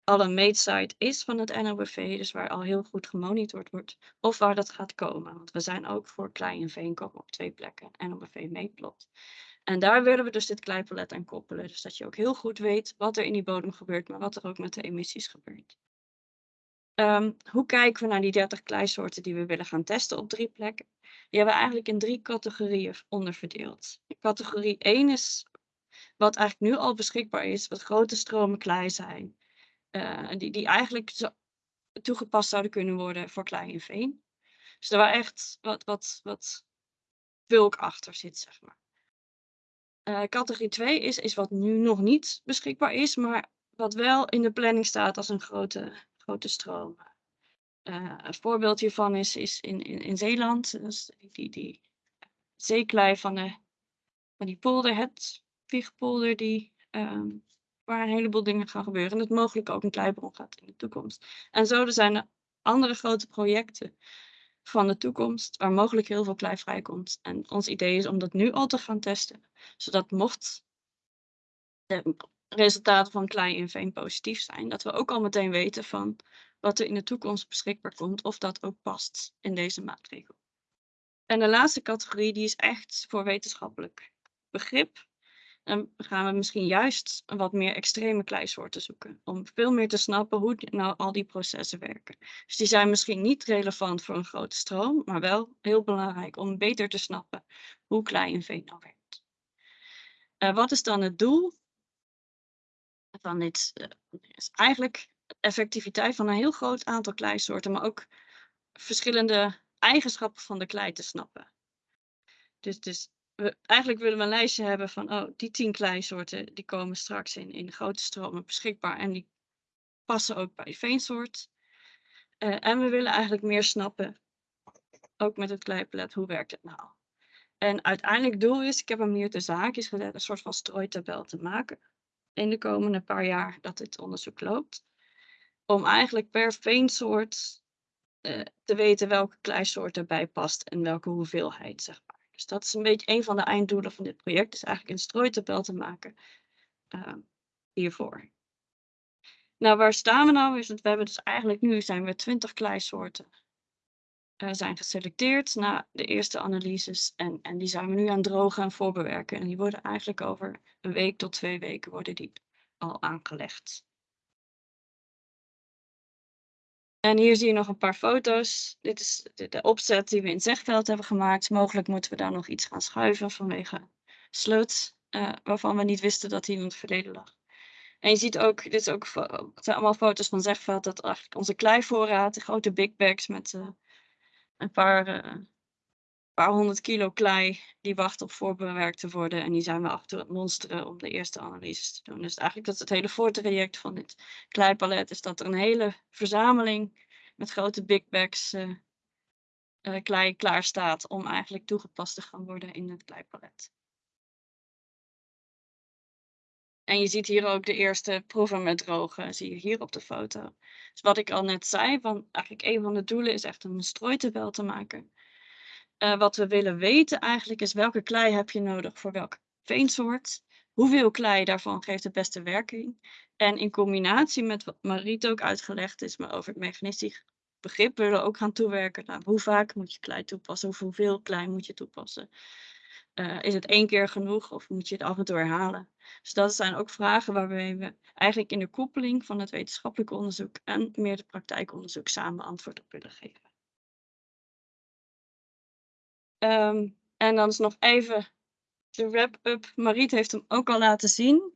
Speaker 3: al een meetsite is van het NOBV. Dus waar al heel goed gemonitord wordt. Of waar dat gaat komen. Want we zijn ook voor klei en veen komen op twee plekken. NOBV meetplot. En daar willen we dus dit kleipalet aan koppelen. Dus dat je ook heel goed weet wat er in die bodem gebeurt, maar wat er ook met de emissies gebeurt. Um, hoe kijken we naar die 30 kleisoorten die we willen gaan testen op drie plekken? Die hebben we eigenlijk in drie categorieën onderverdeeld. Categorie 1 is wat eigenlijk nu al beschikbaar is, wat grote stromen klei zijn. Uh, die, die eigenlijk zo toegepast zouden kunnen worden voor klei en veen. Dus daar waar echt wat, wat, wat bulk achter zit, zeg maar. Uh, categorie 2 is, is wat nu nog niet beschikbaar is, maar wat wel in de planning staat als een grote, grote stroom. Uh, een voorbeeld hiervan is, is in, in, in Zeeland, dus die, die, zeeklei van, de, van die polder, het Wiegpolder, die, um, waar een heleboel dingen gaan gebeuren. En dat mogelijk ook een kleibron gaat in de toekomst. En zo zijn er andere grote projecten van de toekomst, waar mogelijk heel veel klei vrijkomt. En ons idee is om dat nu al te gaan testen, zodat mocht de resultaten van klei en veen positief zijn, dat we ook al meteen weten van wat er in de toekomst beschikbaar komt, of dat ook past in deze maatregel. En de laatste categorie, die is echt voor wetenschappelijk begrip. Dan gaan we misschien juist wat meer extreme kleisoorten zoeken. Om veel meer te snappen hoe nou al die processen werken. Dus die zijn misschien niet relevant voor een grote stroom, maar wel heel belangrijk om beter te snappen hoe klei en veen nou werkt. Uh, wat is dan het doel van dit? Uh, is eigenlijk effectiviteit van een heel groot aantal kleisoorten, maar ook verschillende eigenschappen van de klei te snappen. Dus, dus we, eigenlijk willen we een lijstje hebben van, oh, die tien kleisoorten, die komen straks in, in grote stromen beschikbaar en die passen ook bij veensoort. Uh, en we willen eigenlijk meer snappen, ook met het kleipalet, hoe werkt het nou? En uiteindelijk doel is, ik heb hem hier te zaakjes gezet, een soort van strooitabel te maken in de komende paar jaar dat dit onderzoek loopt. Om eigenlijk per veensoort uh, te weten welke kleisoort erbij past en welke hoeveelheid, zeg maar. Dus dat is een beetje een van de einddoelen van dit project. Is eigenlijk een strooitabel te maken uh, hiervoor. Nou, waar staan we nou? Is we hebben dus eigenlijk nu zijn we 20 kleisoorten uh, zijn geselecteerd na de eerste analyses. En, en die zijn we nu aan drogen en voorbewerken. En die worden eigenlijk over een week tot twee weken worden die al aangelegd. En hier zie je nog een paar foto's. Dit is de, opzet die we in Zegveld hebben gemaakt. Mogelijk moeten we daar nog iets gaan schuiven vanwege sloot, uh, waarvan we niet wisten dat die in het verleden lag. En je ziet ook, dit is ook, zijn allemaal foto's van Zegveld, dat eigenlijk onze kleivoorraad, de grote big bags met uh, een paar, uh, paar honderd kilo klei, die wacht op voorbewerkt te worden. En die zijn we achter het monsteren om de eerste analyses te doen. Dus eigenlijk dat is het hele voortraject van dit kleipalet, is dat er een hele verzameling met grote big bags uh, uh, klei klaar staat om eigenlijk toegepast te gaan worden in het kleipalet. En je ziet hier ook de eerste proeven met drogen, zie je hier op de foto. Dus wat ik al net zei, van eigenlijk een van de doelen is echt een strooitabel te maken. Uh, wat we willen weten eigenlijk is welke klei heb je nodig voor welke veensoort. Hoeveel klei daarvan geeft de beste werking. En in combinatie met wat Mariet ook uitgelegd is, maar over het mechanistisch begrip willen we ook gaan toewerken naar hoe vaak moet je klei toepassen, of hoeveel klei moet je toepassen. Uh, is het één keer genoeg of moet je het af en toe herhalen? Dus dat zijn ook vragen waarbij we eigenlijk in de koppeling van het wetenschappelijke onderzoek en meer de praktijkonderzoek samen antwoord op willen geven. Um, en dan is nog even de wrap-up. Mariet heeft hem ook al laten zien.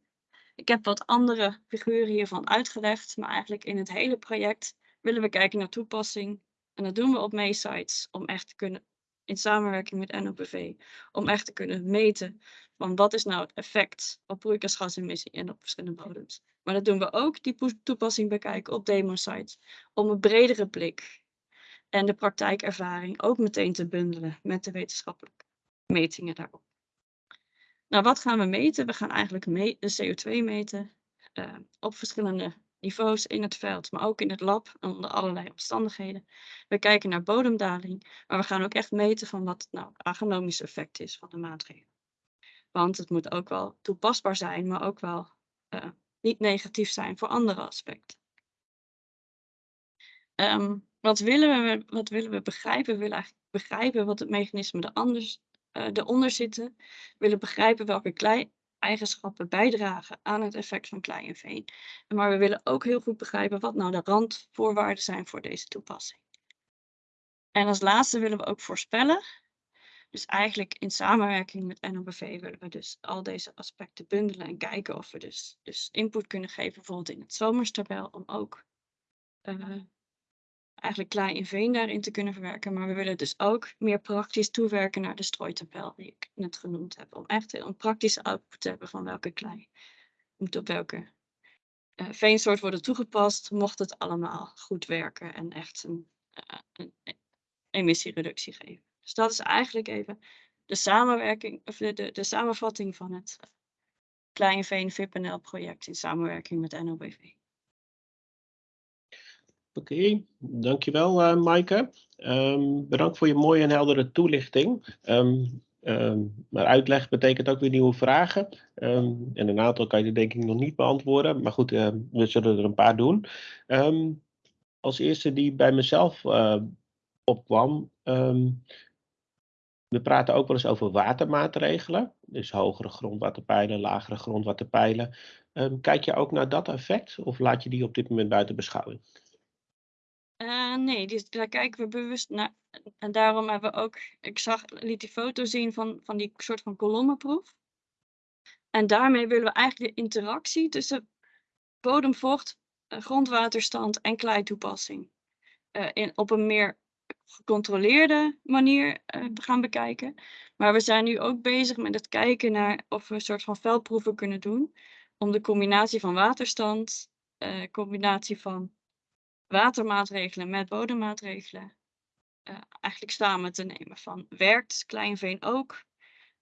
Speaker 3: Ik heb wat andere figuren hiervan uitgelegd, maar eigenlijk in het hele project willen we kijken naar toepassing. En dat doen we op Sites om echt te kunnen, in samenwerking met NOPV, om echt te kunnen meten van wat is nou het effect op broeikasgasemissie en op verschillende bodems. Maar dat doen we ook, die toepassing bekijken op demo sites, om een bredere blik en de praktijkervaring ook meteen te bundelen met de wetenschappelijke metingen daarop. Nou, wat gaan we meten? We gaan eigenlijk de CO2 meten uh, op verschillende niveaus in het veld, maar ook in het lab onder allerlei omstandigheden. We kijken naar bodemdaling, maar we gaan ook echt meten van wat het nou agronomisch effect is van de maatregelen. Want het moet ook wel toepasbaar zijn, maar ook wel uh, niet negatief zijn voor andere aspecten. Um, wat, willen we, wat willen we begrijpen? We willen eigenlijk begrijpen wat het mechanisme er anders, uh, eronder zitten. We willen begrijpen welke klei eigenschappen bijdragen aan het effect van klei en veen. Maar we willen ook heel goed begrijpen wat nou de randvoorwaarden zijn voor deze toepassing. En als laatste willen we ook voorspellen. Dus eigenlijk in samenwerking met NOBV willen we dus al deze aspecten bundelen en kijken of we dus, dus input kunnen geven, bijvoorbeeld in het zomerstabel, om ook uh, eigenlijk klei en veen daarin te kunnen verwerken. Maar we willen dus ook meer praktisch toewerken naar de strooitabel die ik net genoemd heb. Om echt een praktische output te hebben van welke klei moet op welke uh, veensoort worden toegepast. Mocht het allemaal goed werken en echt een, uh, een emissiereductie geven. Dus dat is eigenlijk even de samenwerking, of de, de, samenvatting van het Klein Veen VPNL project in samenwerking met NOBV.
Speaker 1: Oké, dankjewel uh, Maaike. Um, bedankt voor je mooie en heldere toelichting. Um, um, maar uitleg betekent ook weer nieuwe vragen. en een aantal kan je denk ik nog niet beantwoorden. Maar goed, we zullen er een paar doen. als eerste die bij mezelf uh, opkwam. we praten ook wel eens over watermaatregelen. Dus hogere grondwaterpeilen, lagere grondwaterpeilen. kijk je ook naar dat effect? Of laat je die op dit moment buiten beschouwing?
Speaker 3: Uh, nee, die, daar kijken we bewust naar. En daarom hebben we ook, ik zag, liet die foto zien van, van die soort van kolommenproef. En daarmee willen we eigenlijk de interactie tussen bodemvocht, eh, grondwaterstand en kleitoepassing uh, in, op een meer gecontroleerde manier uh, gaan bekijken. Maar we zijn nu ook bezig met het kijken naar of we een soort van veldproeven kunnen doen. Om de combinatie van waterstand, combinatie van watermaatregelen met bodemmaatregelen uh, eigenlijk samen te nemen. Van werkt Kleinveen ook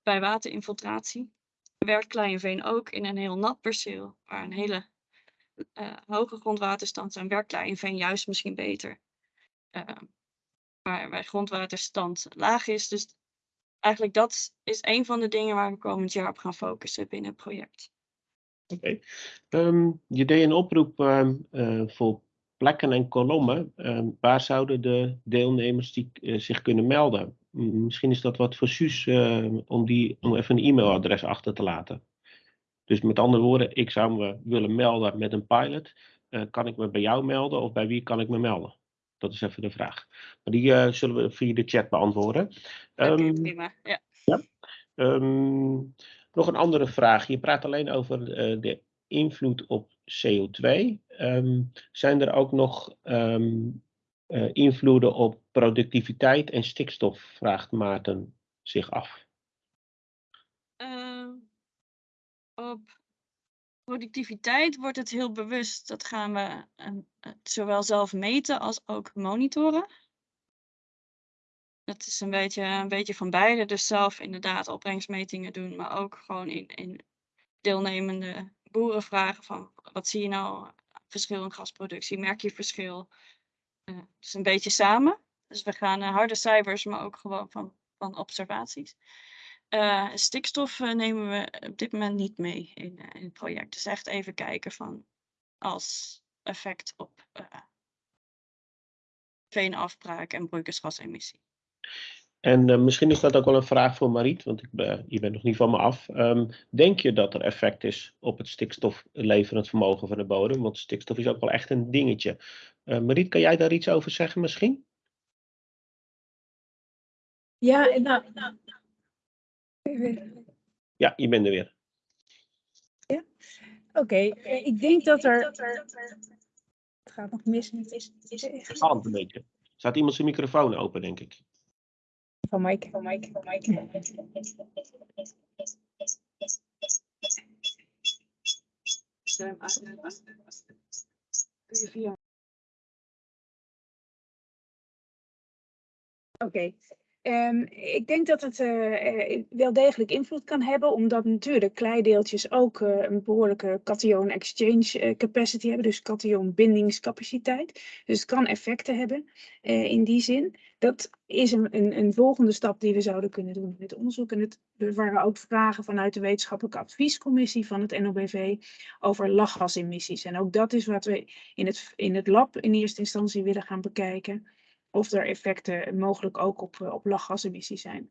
Speaker 3: bij waterinfiltratie? Werkt Kleinveen ook in een heel nat perceel waar een hele uh, hoge grondwaterstand? En werkt Kleinveen juist misschien beter uh, waar, waar grondwaterstand laag is? Dus eigenlijk dat is een van de dingen waar we komend jaar op gaan focussen binnen het project.
Speaker 1: Oké. Ehm, je deed een oproep uh, voor plekken en kolommen, ehm, waar zouden de deelnemers die, uh, zich kunnen melden? Misschien is dat wat voor Suus uh, om, die, om even een e-mailadres achter te laten. Dus met andere woorden, ik zou me willen melden met een pilot. Uh, kan ik me bij jou melden of bij wie kan ik me melden? Dat is even de vraag. Maar die zullen we via de chat beantwoorden.
Speaker 3: Um, prima, ja.
Speaker 1: ja. Um, nog een andere vraag. Je praat alleen over de invloed op CO2. Um, ehm, zijn er ook nog um, uh, invloeden op productiviteit en stikstof, vraagt Maarten zich af.
Speaker 3: Uh, op productiviteit wordt het heel bewust. Dat gaan we uh, zowel zelf meten als ook monitoren. Dat is een beetje, een beetje van beide. Dus zelf inderdaad opbrengstmetingen doen, maar ook gewoon in, in deelnemende boeren vragen van wat zie je nou verschil in gasproductie? Merk je verschil? Uh, dus een beetje samen. Dus we gaan uh, harde cijfers, maar ook gewoon van, van observaties. Uh, stikstof nemen we op dit moment niet mee in, in, het project. Dus echt even kijken van als effect op veenafbraak en broeikasgasemissie.
Speaker 1: En uh, misschien is dat ook wel een vraag voor Mariet, want ik ben, je bent nog niet van me af. Um, denk je dat er effect is op het stikstofleverend vermogen van de bodem? Want stikstof is ook wel echt een dingetje. Uh, Mariet, kan jij daar iets over zeggen misschien?
Speaker 2: Ja, nou, nou.
Speaker 1: Ja, je bent er weer.
Speaker 2: Ja? Oké, okay. ik denk dat er... Het gaat nog mis.
Speaker 1: Het gaat een beetje. Staat iemand zijn microfoon open, denk ik?
Speaker 2: Van Mike, van Mike, van Mike. Oké, okay. Um, ik denk dat het uh, wel degelijk invloed kan hebben, omdat natuurlijk kleideeltjes ook uh, een behoorlijke cation exchange capacity hebben, dus cation bindingscapaciteit. Dus het kan effecten hebben in die zin. Dat is een, een, een, volgende stap die we zouden kunnen doen het onderzoek. En het, er waren ook vragen vanuit de wetenschappelijke adviescommissie van het NOBV over lachgasemissies. En ook dat is wat we in het, in het lab in eerste instantie willen gaan bekijken of er effecten mogelijk ook op, op lachgasemissies zijn.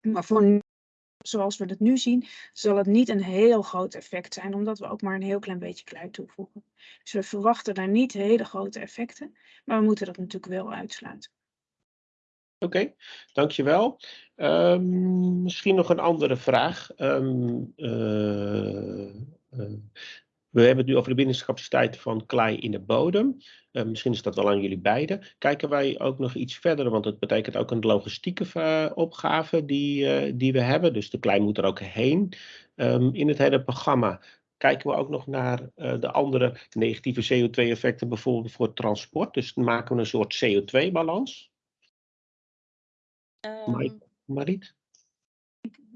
Speaker 2: Maar voor zoals we het nu zien, zal het niet een heel groot effect zijn, omdat we ook maar een heel klein beetje klei toevoegen. Dus we verwachten daar niet hele grote effecten, maar we moeten dat natuurlijk wel uitsluiten.
Speaker 1: Oké, dankjewel. Um, misschien nog een andere vraag. Um, uh, uh, we hebben het nu over de bindingscapaciteit van klei in de bodem. Uh, misschien is dat wel aan jullie beiden. Kijken wij ook nog iets verder, want het betekent ook een logistieke uh, opgave die, die we hebben. Dus de klei moet er ook heen. In het hele programma kijken we ook nog naar de andere negatieve CO2-effecten, bijvoorbeeld voor transport. Dus maken we een soort CO2-balans. Um... Mariet?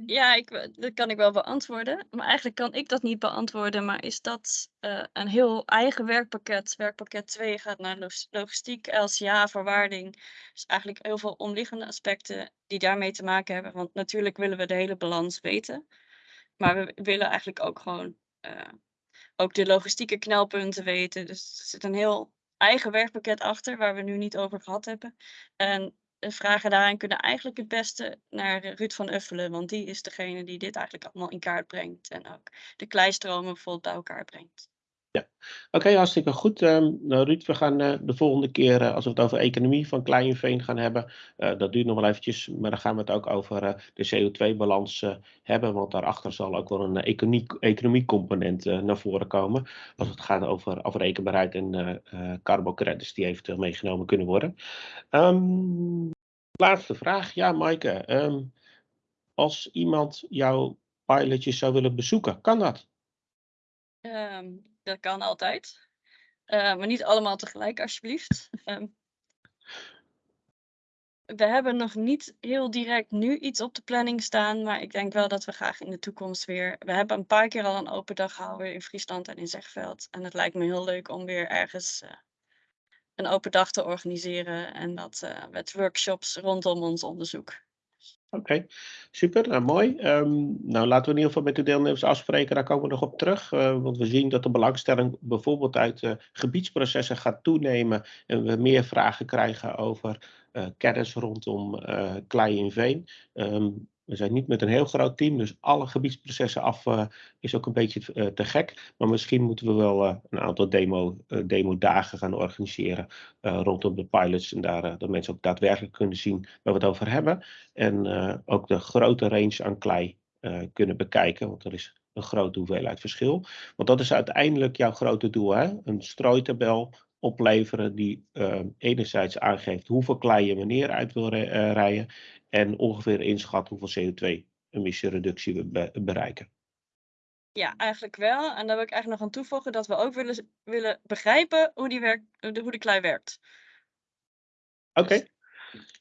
Speaker 3: Ja, ik, dat kan ik wel beantwoorden. Maar eigenlijk kan ik dat niet beantwoorden. Maar is dat uh, een heel eigen werkpakket? Werkpakket 2 gaat naar logistiek, LCA, verwaarding. Dus eigenlijk heel veel omliggende aspecten die daarmee te maken hebben. Want natuurlijk willen we de hele balans weten. Maar we willen eigenlijk ook gewoon uh, ook de logistieke knelpunten weten. Dus er zit een heel eigen werkpakket achter, waar we nu niet over gehad hebben. En de vragen daarin kunnen eigenlijk het beste naar Ruud van Uffelen, want die is degene die dit eigenlijk allemaal in kaart brengt en ook de kleistromen bijvoorbeeld bij elkaar brengt.
Speaker 1: Ja, oké, okay, hartstikke goed. Um, nou, Ruud, we gaan uh, de volgende keer, uh, als we het over economie van Kleinveen gaan hebben, uh, dat duurt nog wel eventjes, maar dan gaan we het ook over de CO2-balans hebben, want daarachter zal ook wel een economie-component naar voren komen, als het gaat over afrekenbaarheid en carbocredits die eventueel meegenomen kunnen worden. Um, laatste vraag, ja, Maaike, um, als iemand jouw pilotjes zou willen bezoeken, kan dat?
Speaker 3: Dat kan altijd. Uh, maar niet allemaal tegelijk, alsjeblieft. Um, we hebben nog niet heel direct nu iets op de planning staan, maar ik denk wel dat we graag in de toekomst weer. We hebben een paar keer al een open dag gehouden in Friesland en in Zegveld. En het lijkt me heel leuk om weer ergens uh, een open dag te organiseren en dat uh, met workshops rondom ons onderzoek.
Speaker 1: Oké, super, nou, mooi. Um, nou, laten we in ieder geval met de deelnemers afspreken, daar komen we nog op terug. Uh, want we zien dat de belangstelling bijvoorbeeld uit uh, gebiedsprocessen gaat toenemen. En we meer vragen krijgen over kennis rondom klei en veen. Um, we zijn niet met een heel groot team, dus alle gebiedsprocessen af uh, is ook een beetje uh, te gek. Maar misschien moeten we wel uh, een aantal demo, demo dagen gaan organiseren rondom de pilots. En daar dat mensen ook daadwerkelijk kunnen zien waar we het over hebben. En ook de grote range aan klei kunnen bekijken, want er is een grote hoeveelheid verschil. Want dat is uiteindelijk jouw grote doel, hè? een strooitabel opleveren die enerzijds aangeeft hoeveel klei je wanneer uit wil rijden en ongeveer inschatten hoeveel CO2-emissiereductie we bereiken.
Speaker 3: Ja, eigenlijk wel. En daar wil ik eigenlijk nog aan toevoegen dat we ook willen, willen begrijpen hoe, die werk, hoe de klei werkt.
Speaker 1: Oké, okay.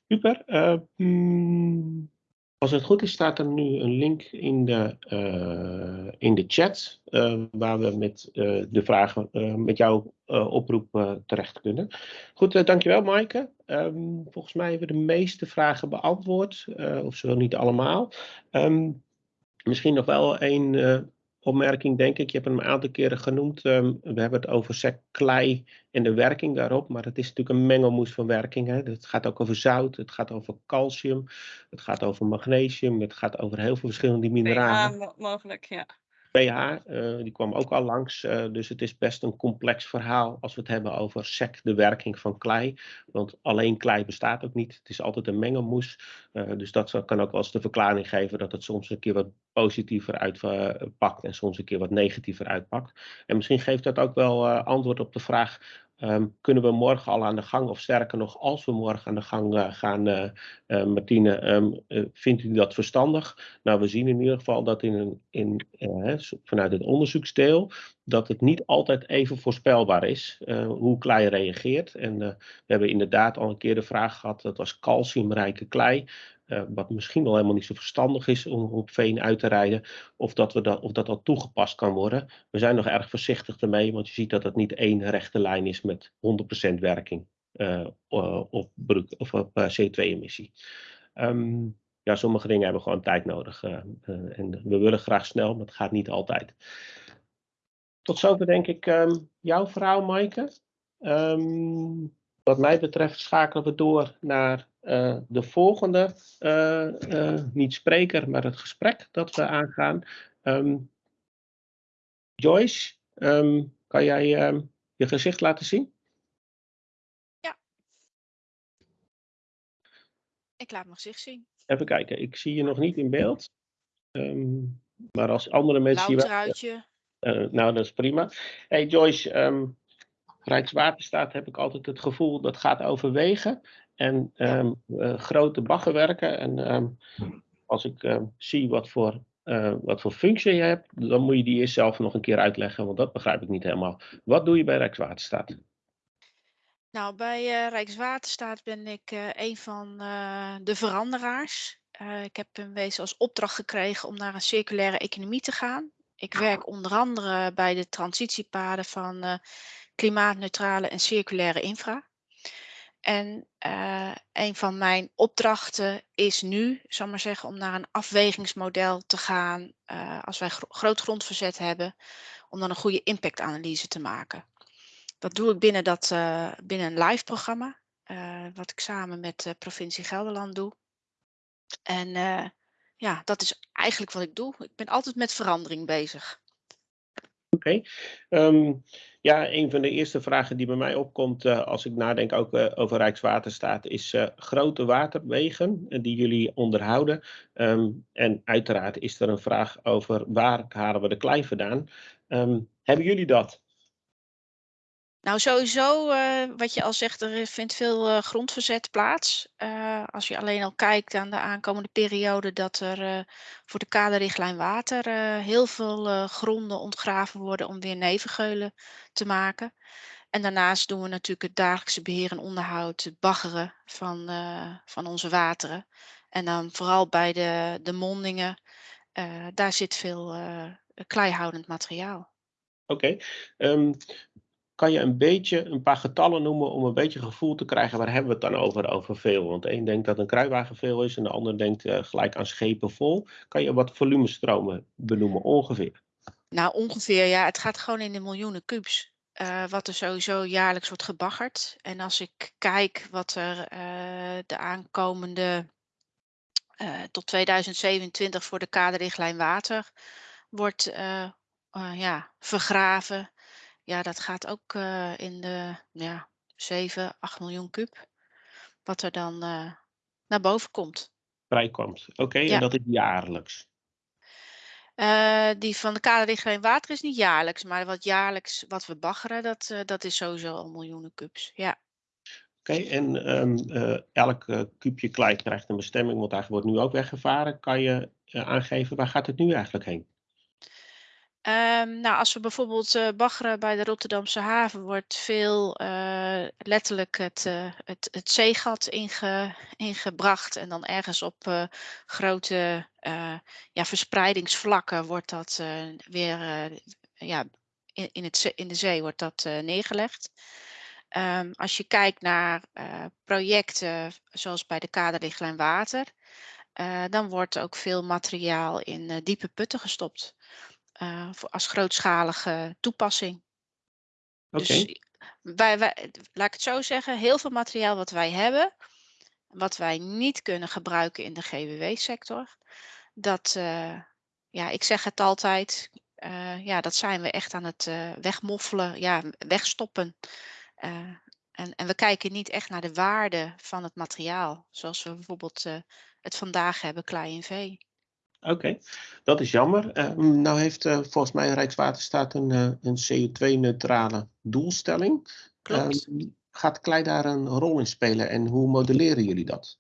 Speaker 1: super. Uh, mm, Als het goed is, staat er nu een link in de, uh, in de chat, uh, waar we met uh, de vragen met jouw oproep terecht kunnen. Goed, dankjewel Maaike. Um, volgens mij hebben we de meeste vragen beantwoord, of zo niet allemaal. Um, misschien nog wel een opmerking, denk ik. Je hebt hem een aantal keren genoemd. Um, we hebben het over sec, klei en de werking daarop. Maar het is natuurlijk een mengelmoes van werking. Hè. Het gaat ook over zout, het gaat over calcium, het gaat over magnesium, het gaat over heel veel verschillende mineralen.
Speaker 3: Ja, mogelijk, ja
Speaker 1: pH, uh, die kwam ook al langs. Uh, dus het is best een complex verhaal als we het hebben over SEC, de werking van klei. Want alleen klei bestaat ook niet. Het is altijd een mengelmoes. Uh, dus dat kan ook wel eens de verklaring geven dat het soms een keer wat positiever uitpakt en soms een keer wat negatiever uitpakt. En misschien geeft dat ook wel antwoord op de vraag Um, kunnen we morgen al aan de gang? Of sterker nog, als we morgen aan de gang uh, gaan, uh, Martine, um, vindt u dat verstandig? Nou, we zien in ieder geval dat in een, in, vanuit het onderzoeksdeel dat het niet altijd even voorspelbaar is hoe klei reageert. En we hebben inderdaad al een keer de vraag gehad, dat was calciumrijke klei. Uh, wat misschien wel helemaal niet zo verstandig is om op veen uit te rijden, of dat, we dat, of dat al toegepast kan worden. We zijn nog erg voorzichtig ermee, want je ziet dat het niet één rechte lijn is met 100% werking uh, op, of op uh, CO2-emissie. Um, ja, sommige dingen hebben gewoon tijd nodig. en we willen graag snel, maar het gaat niet altijd. Tot zover denk ik um, jouw verhaal, Maaike. Um, wat mij betreft schakelen we door naar uh, de volgende, uh, uh, niet spreker, maar het gesprek dat we aangaan. Um, Joyce, um, kan jij um, je gezicht laten zien?
Speaker 4: Ja. Ik laat mijn gezicht zien.
Speaker 1: Even kijken, ik zie je nog niet in beeld. maar als andere mensen...
Speaker 4: Blauw
Speaker 1: je nou, dat is prima. Hey Joyce, Rijkswaterstaat heb ik altijd het gevoel dat gaat overwegen. En um, uh, grote baggerwerken. En um, als ik um, zie wat voor, uh, wat voor functie je hebt, dan moet je die eerst zelf nog een keer uitleggen, want dat begrijp ik niet helemaal. Wat doe je bij Rijkswaterstaat?
Speaker 4: Nou, bij uh, Rijkswaterstaat ben ik een van de veranderaars. ik heb een wezen als opdracht gekregen om naar een circulaire economie te gaan. Ik werk onder andere bij de transitiepaden van klimaatneutrale en circulaire infra. En uh, een van mijn opdrachten is nu, zal maar zeggen, om naar een afwegingsmodel te gaan uh, als wij gro groot grondverzet hebben, om dan een goede impactanalyse te maken. Dat doe ik binnen, dat, uh, binnen een live programma, wat ik samen met de provincie Gelderland doe. En ja, dat is eigenlijk wat ik doe. Ik ben altijd met verandering bezig.
Speaker 1: Oké. Ehm, ja, een van de eerste vragen die bij mij opkomt uh, als ik nadenk ook uh, over Rijkswaterstaat is uh, grote waterwegen die jullie onderhouden. Um, en uiteraard is er een vraag over waar halen we de klei vandaan. Um, hebben jullie dat?
Speaker 4: Nou, sowieso, uh, wat je al zegt, er vindt veel uh, grondverzet plaats. Uh, als je alleen al kijkt aan de aankomende periode, dat er voor de kaderrichtlijn water heel veel gronden ontgraven worden om weer nevengeulen te maken. En daarnaast doen we natuurlijk het dagelijkse beheer en onderhoud, het baggeren van, van onze wateren. En dan vooral bij de, de mondingen, daar zit veel kleihoudend materiaal.
Speaker 1: Oké, um, kan je een beetje een paar getallen noemen om een beetje gevoel te krijgen waar hebben we het dan over, over veel? Want een denkt dat een kruiwagen veel is en de ander denkt uh, gelijk aan schepen vol. Kan je wat volumestromen benoemen ongeveer?
Speaker 4: Nou, ongeveer ja. Het gaat gewoon in de miljoenen kubus. Uh, wat er sowieso jaarlijks wordt gebaggerd. En als ik kijk wat er uh, de aankomende tot 2027 voor de kaderrichtlijn water wordt ja, vergraven ja, dat gaat ook uh, in de ja, 7, 8 miljoen kub. Wat er dan uh, naar boven komt.
Speaker 1: Vrijkomt. Oké, ja. en dat is jaarlijks?
Speaker 4: Uh, die van de kaderrichtlijn water is niet jaarlijks, maar wat jaarlijks wat we baggeren, dat, dat is sowieso al miljoenen kubus. Ja.
Speaker 1: Oké, en elk kubje klei krijgt een bestemming, want eigenlijk wordt nu ook weggevaren. Kan je aangeven waar gaat het nu eigenlijk heen?
Speaker 4: Ehm, nou, als we bijvoorbeeld uh, baggeren bij de Rotterdamse haven, wordt veel uh, letterlijk het, uh, het, het zeegat inge, ingebracht. En dan ergens op grote ja, verspreidingsvlakken wordt dat weer ja, in, in, het, in de zee wordt dat neergelegd. Um, als je kijkt naar projecten zoals bij de kaderrichtlijn water, dan wordt ook veel materiaal in diepe putten gestopt uh, voor, als grootschalige toepassing. Okay. Dus wij, wij, laat ik het zo zeggen, heel veel materiaal wat wij hebben, wat wij niet kunnen gebruiken in de GWW-sector, dat, uh, ja, ik zeg het altijd, uh, ja, dat zijn we echt aan het wegmoffelen, ja, wegstoppen. en, en we kijken niet echt naar de waarde van het materiaal, zoals we bijvoorbeeld het vandaag hebben, klei en vee.
Speaker 1: Oké, dat is jammer. Uh, nou heeft uh, volgens mij Rijkswaterstaat een, uh, een CO2-neutrale doelstelling.
Speaker 4: Klopt.
Speaker 1: Ehm, gaat klei daar een rol in spelen en hoe modelleren jullie dat?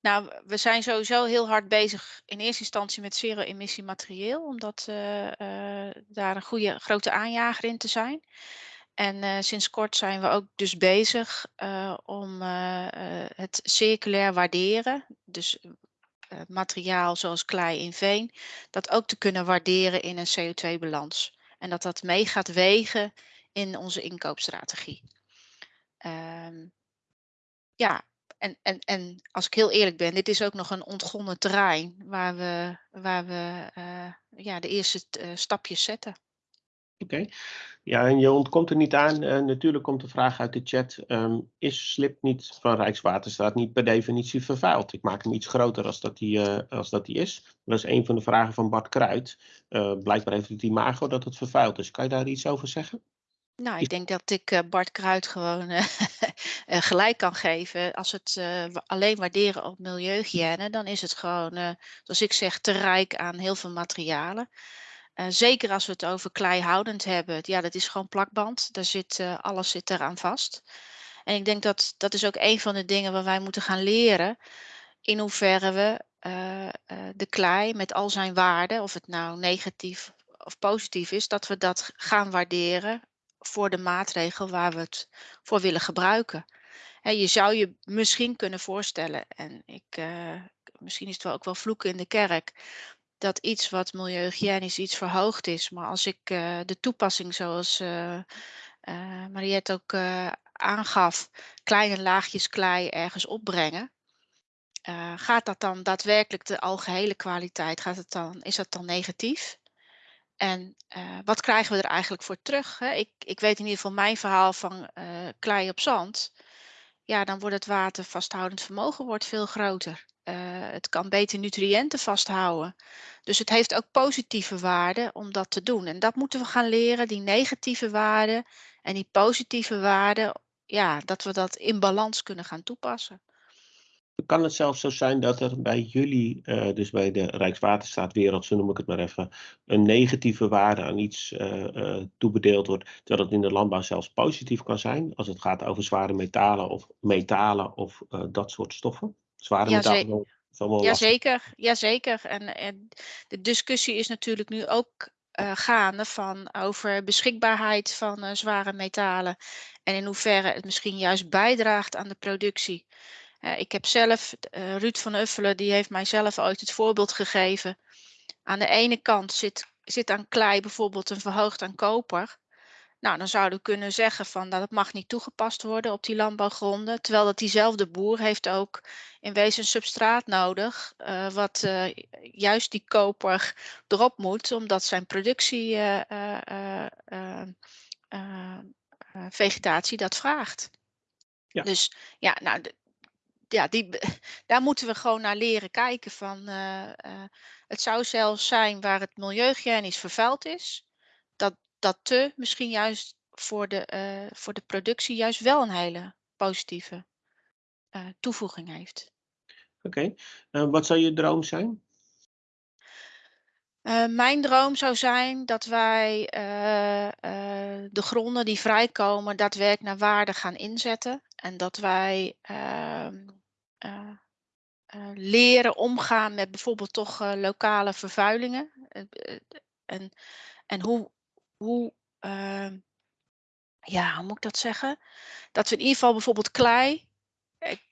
Speaker 4: Nou, we zijn sowieso heel hard bezig in eerste instantie met zero-emissie materieel, omdat daar een goede grote aanjager in te zijn. En sinds kort zijn we ook dus bezig om het circulair waarderen. Dus uh, materiaal zoals klei in veen, dat ook te kunnen waarderen in een CO2-balans. En dat dat mee gaat wegen in onze inkoopstrategie. Um, ja, en, en, en als ik heel eerlijk ben, dit is ook nog een ontgonnen terrein waar we, waar we uh, ja, de eerste uh, stapjes zetten.
Speaker 1: Oké. Ja, en je ontkomt er niet aan. Uh, natuurlijk komt de vraag uit de chat. Um, is slip niet van Rijkswaterstaat niet per definitie vervuild? Ik maak hem iets groter als dat die, uh, als dat die is. Dat is een van de vragen van Bart Kruid. Uh, blijkbaar heeft het imago dat het vervuild is. Kan je daar iets over zeggen?
Speaker 4: Nou, ik denk dat ik Bart Kruid gewoon gelijk kan geven. Als het alleen waarderen op milieuhygiëne, dan is het gewoon, zoals ik zeg, te rijk aan heel veel materialen. Uh, zeker als we het over kleihoudend hebben. Ja, dat is gewoon plakband. Daar zit, uh, alles zit eraan vast. En ik denk dat dat is ook een van de dingen waar wij moeten gaan leren. In hoeverre we uh, de klei met al zijn waarden, of het nou negatief of positief is, dat we dat gaan waarderen voor de maatregel waar we het voor willen gebruiken. He, je zou je misschien kunnen voorstellen, en ik, misschien is het wel ook wel vloeken in de kerk, dat iets wat milieuhygiënisch iets verhoogd is. Maar als ik uh, de toepassing zoals uh, Mariette ook aangaf, kleine laagjes klei ergens opbrengen. gaat dat dan daadwerkelijk de algehele kwaliteit, gaat het dan, is dat dan negatief? En wat krijgen we er eigenlijk voor terug? Hè? Ik, ik weet in ieder geval mijn verhaal van klei op zand. Ja, dan wordt het watervasthoudend vermogen wordt veel groter. Uh, het kan beter nutriënten vasthouden. Dus het heeft ook positieve waarden om dat te doen. En dat moeten we gaan leren, die negatieve waarden en die positieve waarden, ja, dat we dat in balans kunnen gaan toepassen.
Speaker 1: Kan het zelfs zo zijn dat er bij jullie, uh, dus bij de Rijkswaterstaatwereld, zo noem ik het maar even, een negatieve waarde aan iets uh, toebedeeld wordt, terwijl het in de landbouw zelfs positief kan zijn, als het gaat over zware metalen of metalen of dat soort stoffen? Zware
Speaker 4: ja,
Speaker 1: metalen.
Speaker 4: Jazeker, jazeker. En, en de discussie is natuurlijk nu ook uh, gaande van over beschikbaarheid van uh, zware metalen en in hoeverre het misschien juist bijdraagt aan de productie. Uh, ik heb zelf, Ruud van Uffelen, die heeft mij zelf ooit het voorbeeld gegeven. Aan de ene kant zit, zit aan klei bijvoorbeeld een verhoogd aan koper. Nou, dan zouden we kunnen zeggen van dat het mag niet toegepast worden op die landbouwgronden. Terwijl dat diezelfde boer heeft ook in wezen een substraat nodig, uh, wat uh, juist die koper erop moet, omdat zijn productie uh, vegetatie dat vraagt. Ja. Dus ja, nou, ja, die, daar moeten we gewoon naar leren kijken van. het zou zelfs zijn waar het milieuhygiënisch vervuild is dat te misschien juist voor de, uh, voor de productie juist wel een hele positieve uh, toevoeging heeft.
Speaker 1: Oké, okay. uh, wat zou je droom zijn?
Speaker 4: mijn droom zou zijn dat wij de gronden die vrijkomen daadwerkelijk naar waarde gaan inzetten. En dat wij ehm, leren omgaan met bijvoorbeeld toch lokale vervuilingen En, en hoe, hoe, ehm, ja, hoe moet ik dat zeggen? Dat we in ieder geval bijvoorbeeld klei,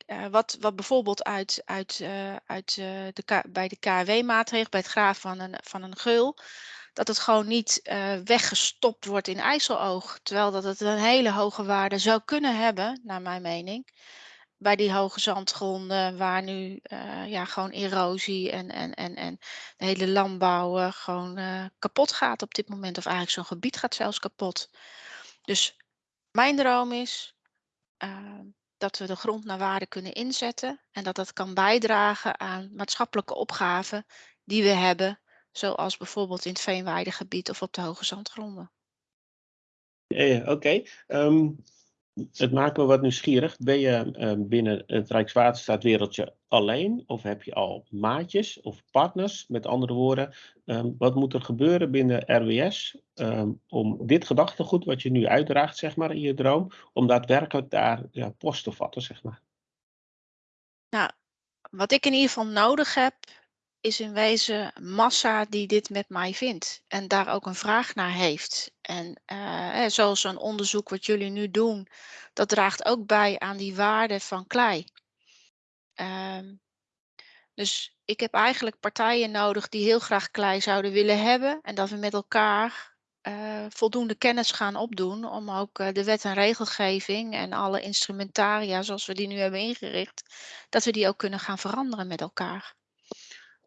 Speaker 4: uh, wat, wat bijvoorbeeld uit, uit, uh, uit, de bij de KW-maatregel, bij het graven van een, van een geul, dat het gewoon niet weggestopt wordt in IJsseloog. Terwijl dat het een hele hoge waarde zou kunnen hebben, naar mijn mening bij die hoge zandgronden waar nu uh, ja, gewoon erosie en, en, en, en de hele landbouw gewoon uh, kapot gaat op dit moment. Of eigenlijk zo'n gebied gaat zelfs kapot. Dus mijn droom is dat we de grond naar waarde kunnen inzetten. En dat dat kan bijdragen aan maatschappelijke opgaven die we hebben. Zoals bijvoorbeeld in het veenweidegebied of op de hoge zandgronden.
Speaker 1: Ja, oké. Ehm, het maakt me wat nieuwsgierig. Ben je uh, binnen het Rijkswaterstaatwereldje alleen of heb je al maatjes of partners? Met andere woorden, um, wat moet er gebeuren binnen RWS um, om dit gedachtegoed wat je nu uitdraagt, zeg maar, in je droom, om daadwerkelijk daar post te vatten, zeg maar?
Speaker 4: Nou, wat ik in ieder geval nodig heb, is in wezen massa die dit met mij vindt en daar ook een vraag naar heeft. En uh, zoals een onderzoek wat jullie nu doen, dat draagt ook bij aan die waarde van klei. Uh, dus ik heb eigenlijk partijen nodig die heel graag klei zouden willen hebben en dat we met elkaar uh, voldoende kennis gaan opdoen om ook uh, de wet en regelgeving en alle instrumentaria zoals we die nu hebben ingericht, dat we die ook kunnen gaan veranderen met elkaar.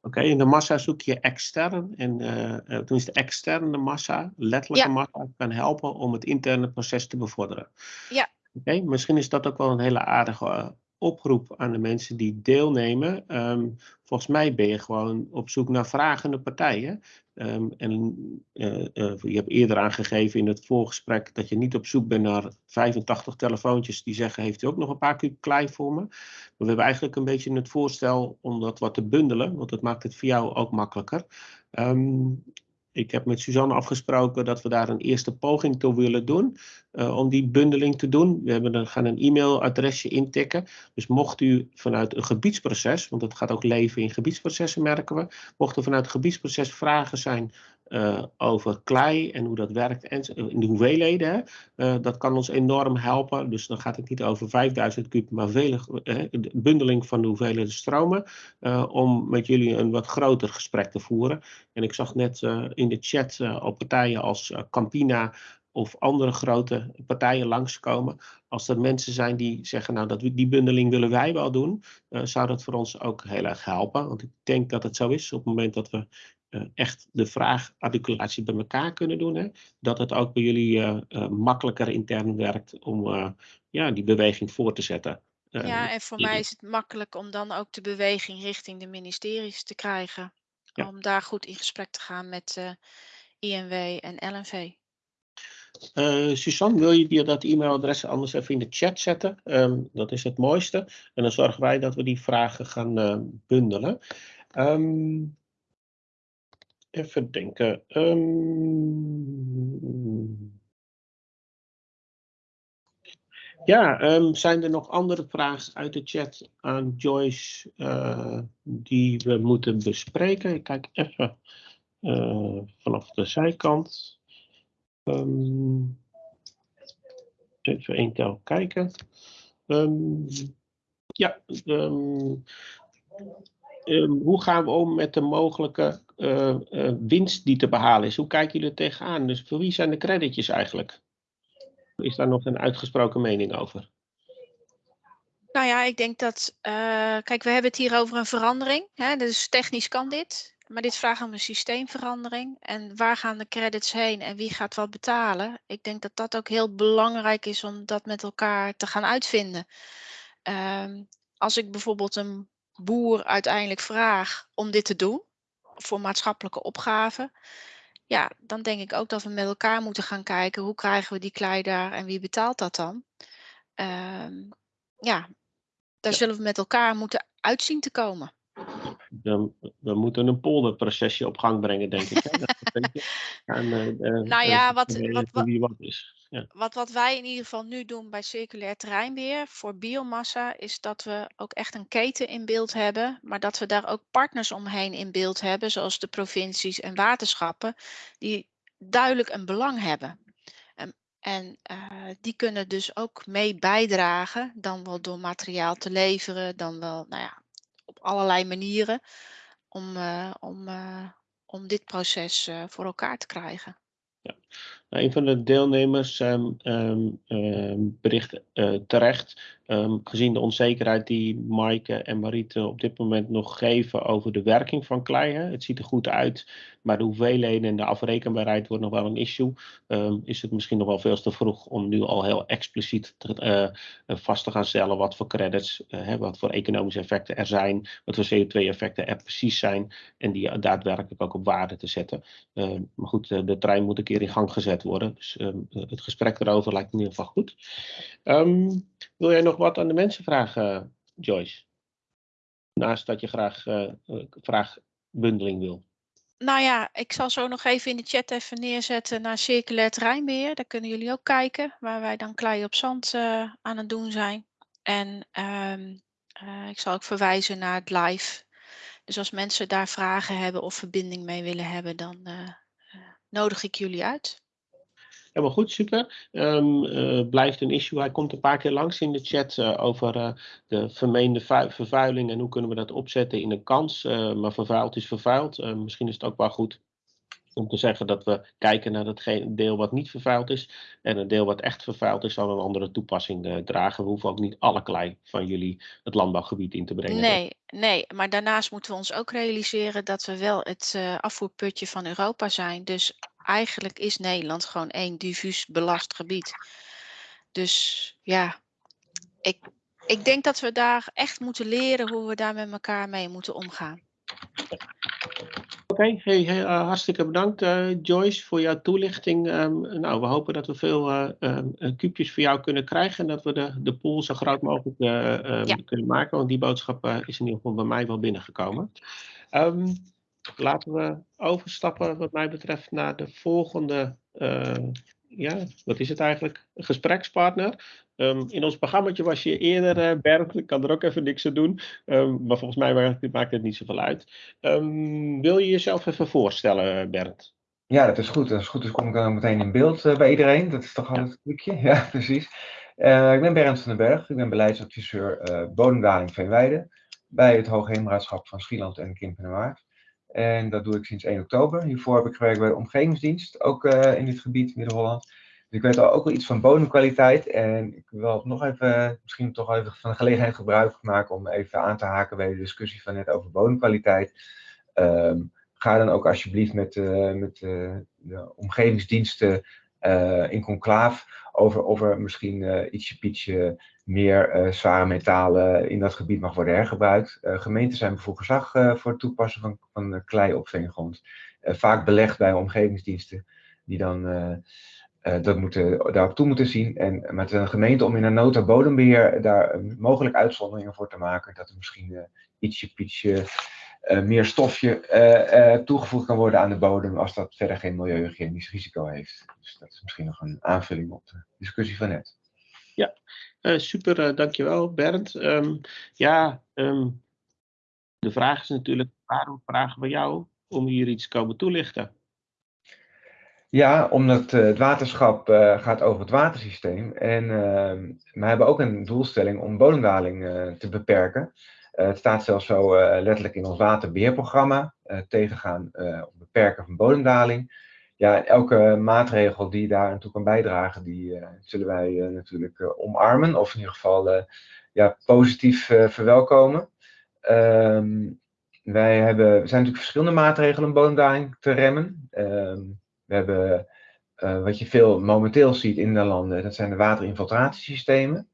Speaker 1: Oké, in de massa zoek je extern. En uh, toen is de externe massa, letterlijke massa, kan helpen om het interne proces te bevorderen.
Speaker 4: Ja.
Speaker 1: Oké, misschien is dat ook wel een hele aardige oproep aan de mensen die deelnemen. Um, volgens mij ben je gewoon op zoek naar vragende partijen. Um, en uh, uh, je hebt eerder aangegeven in het voorgesprek dat je niet op zoek bent naar 85 telefoontjes die zeggen: Heeft u ook nog een paar kuub klei voor me? Maar we hebben eigenlijk een beetje het voorstel om dat wat te bundelen, want dat maakt het voor jou ook makkelijker. Um, ik heb met Suzanne afgesproken dat we daar een eerste poging toe willen doen. Uh, om die bundeling te doen. We hebben, gaan een e-mailadresje intikken. Dus mocht u vanuit een gebiedsproces, want het gaat ook leven in gebiedsprocessen merken we. Mocht er vanuit het gebiedsproces vragen zijn uh, over klei en hoe dat werkt en in de hoeveelheden. Uh, dat kan ons enorm helpen. Dus dan gaat het niet over 5000 kub, maar vele, de bundeling van de hoeveelheden stromen. om met jullie een wat groter gesprek te voeren. En ik zag net in de chat op partijen als Campina of andere grote partijen langskomen. Als er mensen zijn die zeggen, nou dat, die bundeling willen wij wel doen, zou dat voor ons ook heel erg helpen. Want ik denk dat het zo is op het moment dat we echt de vraagarticulatie bij elkaar kunnen doen, hè, dat het ook bij jullie uh, makkelijker intern werkt om ja, die beweging voor te zetten.
Speaker 4: ja, en voor mij is het makkelijk om dan ook de beweging richting de ministeries te krijgen. Ja. Om daar goed in gesprek te gaan met INW en LNV.
Speaker 1: Uh, Suzanne, wil je dat e-mailadres anders even in de chat zetten? Um, dat is het mooiste. En dan zorgen wij dat we die vragen gaan uh, bundelen. Um, even denken. Um, ja, zijn er nog andere vragen uit de chat aan Joyce uh, die we moeten bespreken? Ik kijk even vanaf de zijkant. Um, even één tel kijken. Ja, hoe gaan we om met de mogelijke uh, uh, winst die te behalen is? Hoe kijken jullie er tegenaan? Dus voor wie zijn de creditjes eigenlijk? Is daar nog een uitgesproken mening over?
Speaker 4: Nou ja, ik denk dat, uh, kijk, we hebben het hier over een verandering. Hè? Dus technisch kan dit. Maar dit vraagt om een systeemverandering. En waar gaan de credits heen en wie gaat wat betalen? Ik denk dat dat ook heel belangrijk is om dat met elkaar te gaan uitvinden. Um, als ik bijvoorbeeld een boer uiteindelijk vraag om dit te doen, voor maatschappelijke opgaven, ja, dan denk ik ook dat we met elkaar moeten gaan kijken hoe krijgen we die klei daar en wie betaalt dat dan? Um, ja, daar zullen we met elkaar moeten uitzien te komen.
Speaker 1: Dan, we moeten een polderprocesje op gang brengen, denk ik. Eh, eh,
Speaker 4: Nou
Speaker 1: eh,
Speaker 4: ja, wat-
Speaker 1: de-
Speaker 4: wat- wat-
Speaker 1: wat is. Ja.
Speaker 4: Wat, wat wij in ieder geval nu doen bij circulair terreinbeheer voor biomassa, is dat we ook echt een keten in beeld hebben, maar dat we daar ook partners omheen in beeld hebben, zoals de provincies en waterschappen, die duidelijk een belang hebben. En, en eh, die kunnen dus ook mee bijdragen, dan wel door materiaal te leveren, dan wel nou ja, allerlei manieren, om, eh, om, eh, om dit proces eh, voor elkaar te krijgen.
Speaker 1: Nou, een van de deelnemers ehm, ehm, ehm, bericht terecht, ehm, gezien de onzekerheid die Maaike en Mariette op dit moment nog geven over de werking van klei. Hè. Het ziet er goed uit, maar de hoeveelheden en de afrekenbaarheid wordt nog wel een issue. Ehm, is het misschien nog wel veel te vroeg om nu al heel expliciet te, eh, eh, vast te gaan stellen wat voor credits, eh, hè, wat voor economische effecten er zijn, wat voor CO2-effecten er precies zijn en die daadwerkelijk ook op waarde te zetten. Ehm, maar goed, de trein moet een keer in gang gezet worden. Dus het gesprek erover lijkt in ieder geval goed. Wil jij nog wat aan de mensen vragen, Joyce? Naast dat je graag eh, eh, vraagbundeling wil.
Speaker 4: Nou ja, ik zal zo nog even in de chat even neerzetten naar circulair terreinbeheer. Daar kunnen jullie ook kijken, waar wij dan klei op zand eh, aan het doen zijn. En ehm, eh, ik zal ook verwijzen naar het live. Dus als mensen daar vragen hebben of verbinding mee willen hebben, dan nodig ik jullie uit.
Speaker 1: Helemaal goed, super. Ehm, eh, blijft een issue. Hij komt een paar keer langs in de chat eh, over eh, de vermeende vu- vervuiling en hoe kunnen we dat opzetten in een kans. Maar vervuild is vervuild. Misschien is het ook wel goed om te zeggen dat we kijken naar dat deel wat niet vervuild is. En een deel wat echt vervuild is, zal een andere toepassing dragen. We hoeven ook niet alle klei van jullie het landbouwgebied in te brengen.
Speaker 4: Nee, nee, maar daarnaast moeten we ons ook realiseren dat we wel het afvoerputje van Europa zijn. Dus eigenlijk is Nederland gewoon één diffuus belast gebied. Dus ja, ik, ik denk dat we daar echt moeten leren hoe we daar met elkaar mee moeten omgaan.
Speaker 1: Oké, hey, hey, eh, hartstikke bedankt eh, Joyce voor jouw toelichting. Ehm, nou, we hopen dat we veel eh, kuubjes voor jou kunnen krijgen en dat we de, de pool zo groot mogelijk eh, ehm,
Speaker 4: Ja.
Speaker 1: kunnen maken, want die boodschap is in ieder geval bij mij wel binnengekomen. Laten we overstappen wat mij betreft naar de volgende, eh, ja, wat is het eigenlijk, gesprekspartner. Ehm, in ons programmaatje was je eerder, eh Bernd, ik kan er ook even niks aan doen, Ehm, maar volgens mij maakt, maakt het niet zoveel uit. Ehm, wil je jezelf even voorstellen, Bernd?
Speaker 5: Ja, dat is goed. Als het goed is, kom ik dan meteen in beeld eh, bij iedereen. Dat is toch altijd een trucje? Ja, precies. Ik ben Bernd van den Berg. Ik ben beleidsadviseur eh bodemdaling Veenweide bij het Hoogheemraadschap van Schieland en Kempen-Waard. En dat doe ik sinds 1 oktober. Hiervoor heb ik gewerkt bij de Omgevingsdienst, ook eh, in dit gebied, Midden-Holland. Dus ik weet al ook wel iets van bodemkwaliteit. En ik wil nog even, misschien toch even van de gelegenheid gebruik maken om even aan te haken bij de discussie van net over bodemkwaliteit. Ehm, ga dan ook alsjeblieft met, eh, met eh, de omgevingsdiensten in conclaaf over of er misschien eh, ietsje pietje meer eh, zware metalen in dat gebied mag worden hergebruikt. Eh, gemeenten zijn bevoegd gezag eh, voor het toepassen van, van eh, klei op veengrond. Eh, vaak belegd bij omgevingsdiensten die dan eh, eh, dat moeten, daarop toe moeten zien. En met een gemeente om in een nota bodembeheer daar eh, mogelijk uitzonderingen voor te maken. Dat er misschien eh, ietsje pietje eh, meer stofje eh, eh, toegevoegd kan worden aan de bodem als dat verder geen milieuhygiënisch risico heeft. Dus dat is misschien nog een aanvulling op de discussie van net.
Speaker 1: Eh, super, dankjewel Bernd. Ehm, ja, ehm, de vraag is natuurlijk, waarom vragen we jou om hier iets te komen toelichten?
Speaker 5: Ja, omdat het waterschap gaat over het watersysteem. En uh, we hebben ook een doelstelling om bodemdaling te beperken. Uh, het staat zelfs zo uh, letterlijk in ons waterbeheerprogramma. tegengaan of beperken van bodemdaling. Ja, elke maatregel die daar aan toe kan bijdragen, die zullen wij natuurlijk omarmen. Of in ieder geval ja, positief verwelkomen. Um, wij hebben, er zijn natuurlijk verschillende maatregelen om bodemdaling te remmen. Um, we hebben wat je veel momenteel ziet in de landen, dat zijn de waterinfiltratiesystemen.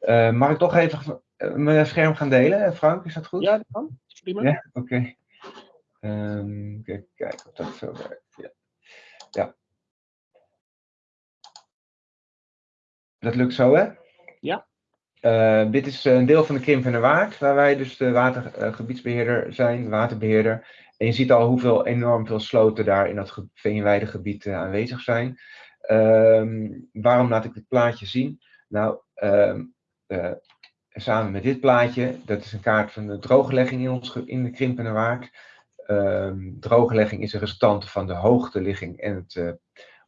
Speaker 5: Uh, mag ik toch even mijn scherm gaan delen, Frank? Is dat goed?
Speaker 1: Ja, dat kan. Prima.
Speaker 5: Ja, oké. Okay. Um, even kijken of dat zo werkt. Ja. ja. Dat lukt zo, hè?
Speaker 1: Ja.
Speaker 5: Uh, dit is een deel van de Krimp en de Waard, waar wij dus de watergebiedsbeheerder zijn, waterbeheerder. En je ziet al hoeveel enorm veel sloten daar in dat veenweidegebied uh, aanwezig zijn. Um, waarom laat ik dit plaatje zien? Nou, um, uh, samen met dit plaatje, dat is een kaart van de drooglegging in, ons, in de Krimp en de Waard. Um, drooglegging is een restante van de hoogteligging en het uh,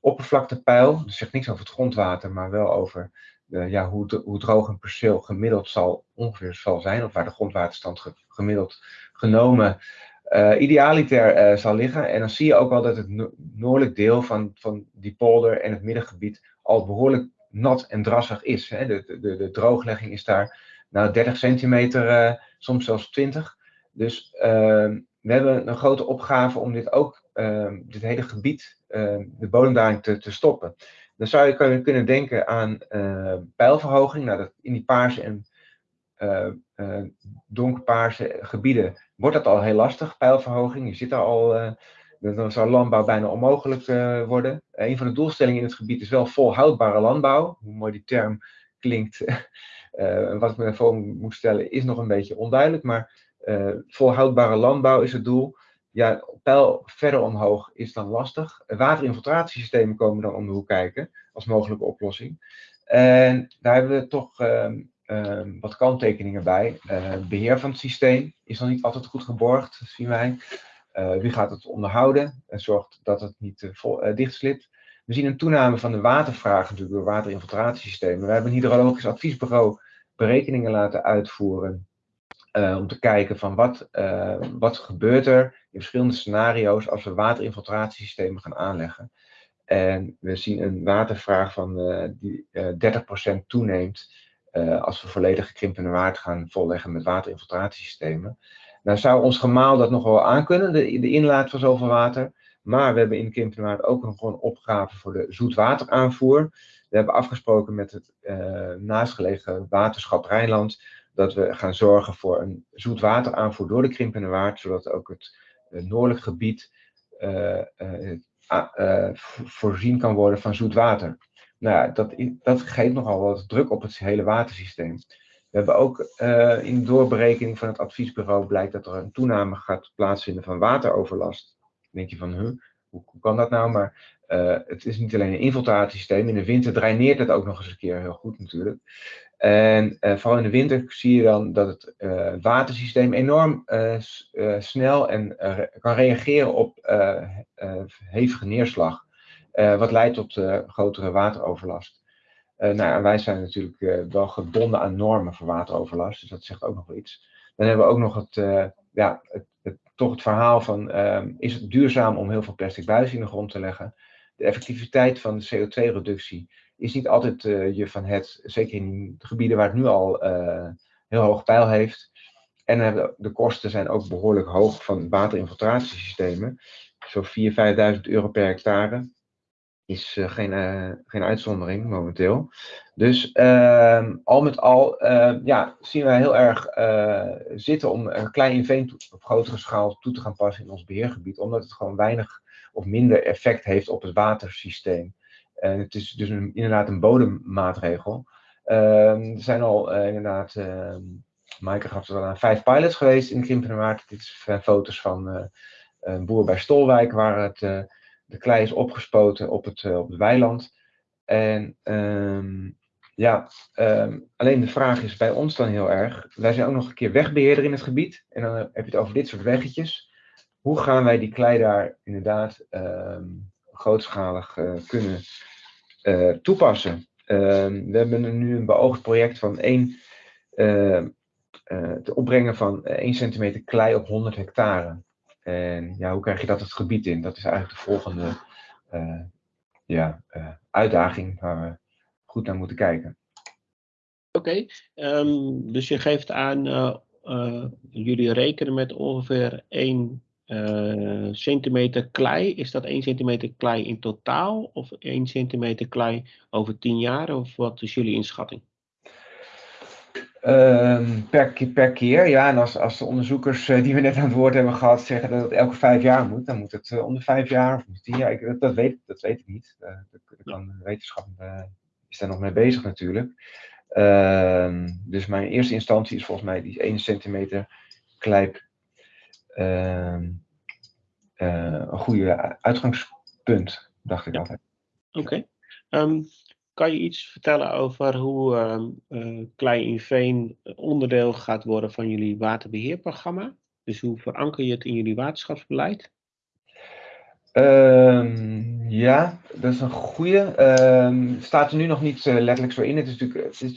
Speaker 5: oppervlaktepeil. Dus zegt niks over het grondwater, maar wel over ja, hoe, hoe droog een perceel gemiddeld zal, ongeveer zal zijn, of waar de grondwaterstand ge, gemiddeld genomen uh, idealiter uh, zal liggen. En dan zie je ook wel dat het no noordelijk deel van, van die polder en het middengebied al behoorlijk nat en drassig is. Hè. De, de, de drooglegging is daar nou 30 centimeter, uh, soms zelfs 20. Dus ehm, we hebben een grote opgave om dit ook, ehm, dit hele gebied, ehm, de bodemdaling te, te stoppen. Dan zou je kunnen, kunnen denken aan uh, pijlverhoging. Nou, dat in die paarse en uh, uh, donkerpaarse gebieden wordt dat al heel lastig, pijlverhoging. Je zit daar al, dan zou landbouw bijna onmogelijk worden. een van de doelstellingen in het gebied is wel volhoudbare landbouw. Hoe mooi die term klinkt, wat ik me voor moet stellen, is nog een beetje onduidelijk. Maar volhoudbare landbouw is het doel ja, pijl verder omhoog is dan lastig. Waterinfiltratiesystemen komen dan om de hoek kijken als mogelijke oplossing. En daar hebben we toch um, um, wat kanttekeningen bij. Uh, beheer van het systeem is nog niet altijd goed geborgd, zien wij. Wie gaat het onderhouden en zorgt dat het niet vol, dichtslipt. We zien een toename van de watervraag natuurlijk door waterinfiltratiesystemen. We hebben een hydrologisch adviesbureau berekeningen laten uitvoeren uh, om te kijken van wat, uh, wat gebeurt er in verschillende scenario's als we waterinfiltratiesystemen gaan aanleggen. En we zien een watervraag van uh, die 30% toeneemt als we volledig gekrimpende waard gaan volleggen met waterinfiltratiesystemen. Nou zou ons gemaal dat nog wel aankunnen, de, de inlaat van zoveel water. Maar we hebben in de waard ook nog een opgave voor de zoetwateraanvoer. We hebben afgesproken met het naastgelegen waterschap Rijnland dat we gaan zorgen voor een zoetwateraanvoer door de Krimpende Waard, zodat ook het noordelijk gebied uh, voorzien kan worden van zoet water. Nou ja, dat, dat geeft nogal wat druk op het hele watersysteem. We hebben ook in de doorberekening van het adviesbureau blijkt dat er een toename gaat plaatsvinden van wateroverlast. Denk je van, huh, hoe, hoe kan dat nou? Maar uh, het is niet alleen een infiltratiesysteem. In de winter draineert het ook nog eens een keer heel goed natuurlijk. En uh, vooral in de winter zie je dan dat het uh, watersysteem enorm snel en kan reageren op hevige neerslag. wat leidt tot grotere wateroverlast. nou, wij zijn natuurlijk wel gebonden aan normen voor wateroverlast, dus dat zegt ook nog wel iets. Dan hebben we ook nog het, ja, het, het, toch het verhaal van, ehm, is het duurzaam om heel veel plastic buis in de grond te leggen? De effectiviteit van de CO2-reductie is niet altijd uh, je van het, zeker in gebieden waar het nu al uh, heel hoog pijl heeft. En de, de kosten zijn ook behoorlijk hoog van waterinfiltratiesystemen. Zo'n 4.000, 5.000 euro per hectare is uh, geen, geen uitzondering momenteel. Dus ehm, al met al ja, zien wij heel erg zitten om een klein inveen op grotere schaal toe te gaan passen in ons beheergebied. Omdat het gewoon weinig of minder effect heeft op het watersysteem. En het is dus een, inderdaad een bodemmaatregel. Uh, er zijn al inderdaad, Maaike gaf er al aan, vijf pilots geweest in Krimpenerwaard. Dit zijn foto's van een boer bij Stolwijk, waar het, de klei is opgespoten op het, op het weiland. En um, ja, um, alleen de vraag is bij ons dan heel erg. Wij zijn ook nog een keer wegbeheerder in het gebied. En dan heb je het over dit soort weggetjes. Hoe gaan wij die klei daar inderdaad um, grootschalig kunnen uh, toepassen. We hebben nu een beoogd project van één, te opbrengen van 1 centimeter klei op 100 hectare. En ja, hoe krijg je dat het gebied in? Dat is eigenlijk de volgende ja, uitdaging waar we goed naar moeten kijken.
Speaker 1: Oké, um, dus je geeft aan, jullie rekenen met ongeveer 1 uh, centimeter klei, is dat 1 centimeter klei in totaal of 1 centimeter klei over 10 jaar? Of wat is jullie inschatting?
Speaker 5: Um, per, per keer, ja. En als, als de onderzoekers uh, die we net aan het woord hebben gehad zeggen dat het elke vijf jaar moet, dan moet het om de vijf jaar of tien jaar. Ik, dat, dat, weet, dat weet ik niet. dat, dat kan, de wetenschap is daar nog mee bezig natuurlijk. Ehm, dus mijn eerste instantie is volgens mij die 1 centimeter klijp ehm, eh, een goede uitgangspunt, dacht ik
Speaker 1: Ja.
Speaker 5: altijd.
Speaker 1: Oké. Ehm, kan je iets vertellen over hoe ehm eh, klei in veen onderdeel gaat worden van jullie waterbeheerprogramma? Dus hoe veranker je het in jullie waterschapsbeleid?
Speaker 5: Ehm, ja, dat is een goede. Ehm staat er nu nog niet eh, letterlijk zo in. Het is natuurlijk, het is,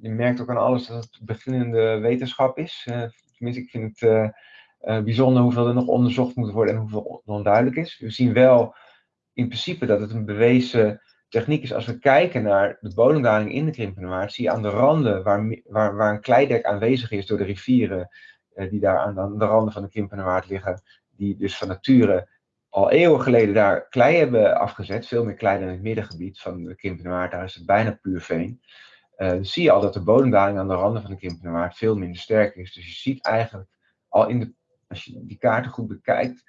Speaker 5: je merkt ook aan alles dat het beginnende wetenschap is. Eh, tenminste, ik vind het bijzonder hoeveel er nog onderzocht moet worden en hoeveel onduidelijk is. We zien wel in principe dat het een bewezen techniek is. Als we kijken naar de bodemdaling in de Krimpenerwaard, zie je aan de randen waar, waar, waar een kleidek aanwezig is door de rivieren eh, die daar aan, de randen van de Krimpenerwaard liggen, die dus van nature al eeuwen geleden daar klei hebben afgezet, veel meer klei dan in het middengebied van de Krimpenerwaard, daar is het bijna puur veen. Eh, dan zie je al dat de bodemdaling aan de randen van de Krimpenerwaard veel minder sterk is. Dus je ziet eigenlijk al in de, als je die kaarten goed bekijkt,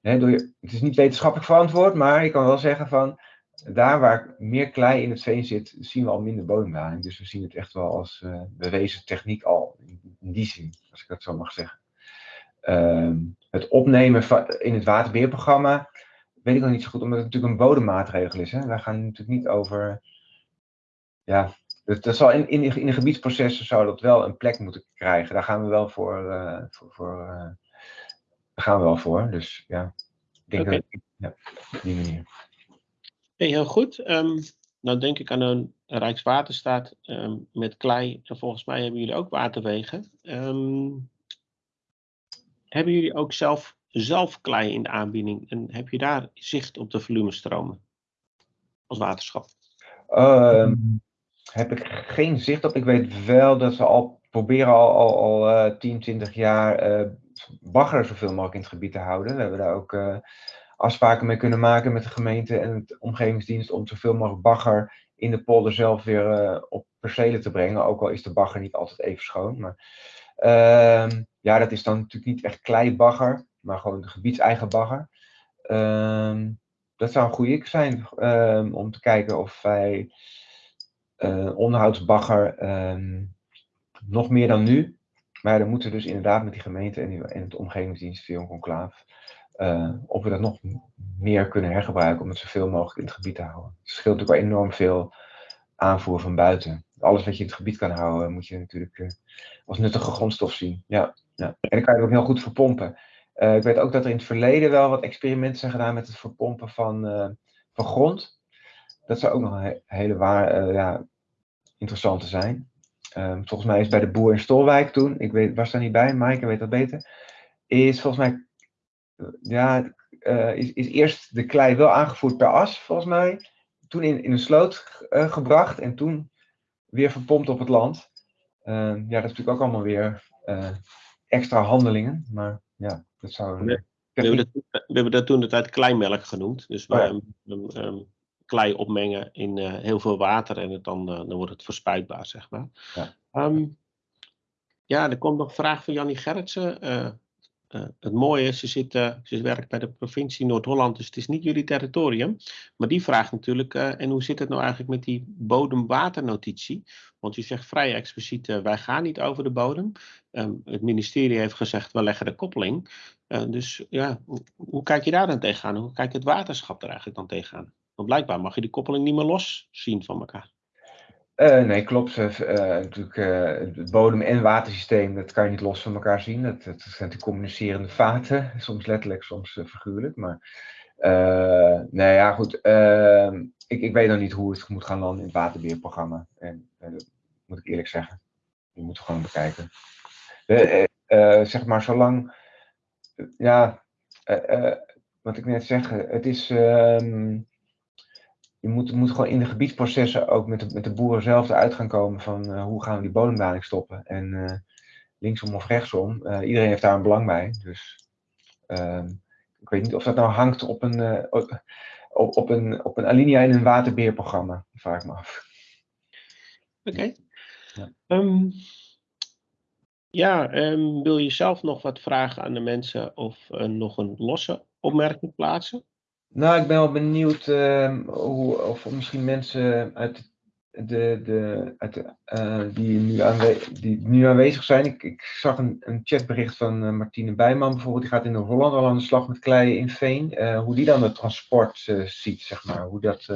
Speaker 5: hè, door je, het is niet wetenschappelijk verantwoord, maar je kan wel zeggen van, daar waar meer klei in het veen zit, zien we al minder bodemdaling. Dus we zien het echt wel als eh, bewezen techniek al, in, die zin, als ik dat zo mag zeggen. Ehm, het opnemen van, in het waterbeheerprogramma weet ik nog niet zo goed, omdat het natuurlijk een bodemmaatregel is. Hè? Wij gaan natuurlijk niet over. Ja, dat, dat zal in, in, in de gebiedsprocessen zou dat wel een plek moeten krijgen. Daar gaan we wel voor. eh, voor, voor eh, daar gaan we wel voor. Dus ja, ik denk
Speaker 1: Oké.
Speaker 5: dat ja, op die manier.
Speaker 1: Hey, heel goed. Ehm, nou denk ik aan een Rijkswaterstaat ehm, met klei. En volgens mij hebben jullie ook waterwegen. Ehm, hebben jullie ook zelf, zelf klei in de aanbieding? En heb je daar zicht op de volumestromen als waterschap?
Speaker 5: Heb ik geen zicht op. Ik weet wel dat ze al proberen al, al, al eh, 10, 20 jaar eh bagger zoveel mogelijk in het gebied te houden. We hebben daar ook eh, afspraken mee kunnen maken met de gemeente en het omgevingsdienst om zoveel mogelijk bagger in de polder zelf weer eh, op percelen te brengen. Ook al is de bagger niet altijd even schoon. Maar ehm, ja, dat is dan natuurlijk niet echt kleibagger, maar gewoon de gebiedseigen bagger. Ehm, dat zou een goede zijn ehm, om te kijken of wij eh, onderhoudsbagger nog meer dan nu. Maar dan moeten we dus inderdaad met die gemeente en, die, het omgevingsdienst via een conclaaf. Eh, of we dat nog meer kunnen hergebruiken om het zoveel mogelijk in het gebied te houden. Het scheelt natuurlijk wel enorm veel aanvoer van buiten. Alles wat je in het gebied kan houden, moet je natuurlijk eh, als nuttige grondstof zien. Ja, ja. En dan kan je ook heel goed verpompen. Eh, ik weet ook dat er in het verleden wel wat experimenten zijn gedaan met het verpompen van, van grond. Dat zou ook nog een he- hele waar, ja, interessante zijn. Ehm, volgens mij is bij de boer in Stolwijk toen, ik weet, was daar niet bij, Maaike weet dat beter, is volgens mij, ja, eh, is, is eerst de klei wel aangevoerd per as, volgens mij. Toen in, in een sloot eh, gebracht en toen weer verpompt op het land. Ehm, ja, dat is natuurlijk ook allemaal weer eh, extra handelingen, maar ja, dat zou...
Speaker 1: We hebben, dat, we hebben dat toen de tijd kleimelk genoemd. Dus we
Speaker 5: Oh ja.
Speaker 1: ehm, klei opmengen in heel veel water en het dan, dan wordt het verspuitbaar, zeg maar.
Speaker 5: Ja.
Speaker 1: Ja, er komt nog een vraag van Jannie Gerritsen. Eh, het mooie is, ze, zit, eh, werkt bij de provincie Noord-Holland, dus het is niet jullie territorium. Maar die vraagt natuurlijk, eh, en hoe zit het nou eigenlijk met die bodemwaternotitie? Want je zegt vrij expliciet, wij gaan niet over de bodem. Ehm, het ministerie heeft gezegd, we leggen de koppeling. Dus ja, hoe, hoe kijk je daar dan tegenaan? Hoe kijkt het waterschap er eigenlijk dan tegenaan? Want blijkbaar mag je die koppeling niet meer los zien van elkaar.
Speaker 5: Eh, nee, klopt. Eh, natuurlijk, het bodem- en watersysteem, dat kan je niet los van elkaar zien. Dat, zijn natuurlijk communicerende vaten, soms letterlijk, soms figuurlijk. Maar nee, ja, goed. eh, ik, ik weet nog niet hoe het moet gaan landen in het waterbeheerprogramma. En dat moet ik eerlijk zeggen. Die moeten we gewoon bekijken. Zeg maar, zolang. ja, wat ik net zeg, het is. ehm, je moet, moet gewoon in de gebiedsprocessen ook met de, met de boeren zelf eruit gaan komen van eh, hoe gaan we die bodemdaling stoppen. En eh, linksom of rechtsom, eh, iedereen heeft daar een belang bij. Dus ehm, ik weet niet of dat nou hangt op een, op, op, een, op een alinea in een waterbeheerprogramma. Vraag ik me af.
Speaker 1: Oké.
Speaker 5: Ja.
Speaker 1: Ehm, ja, ehm, wil je zelf nog wat vragen aan de mensen of nog een losse opmerking plaatsen?
Speaker 5: Nou, ik ben wel benieuwd ehm, hoe, of misschien mensen uit de, de, uit, eh, die, nu die nu aanwezig zijn. Ik, ik zag een, een chatbericht van eh, Martine Bijman bijvoorbeeld. Die gaat in Noord-Holland al aan de slag met klei in Veen. Eh, hoe die dan het transport ziet, zeg maar. Hoe, dat,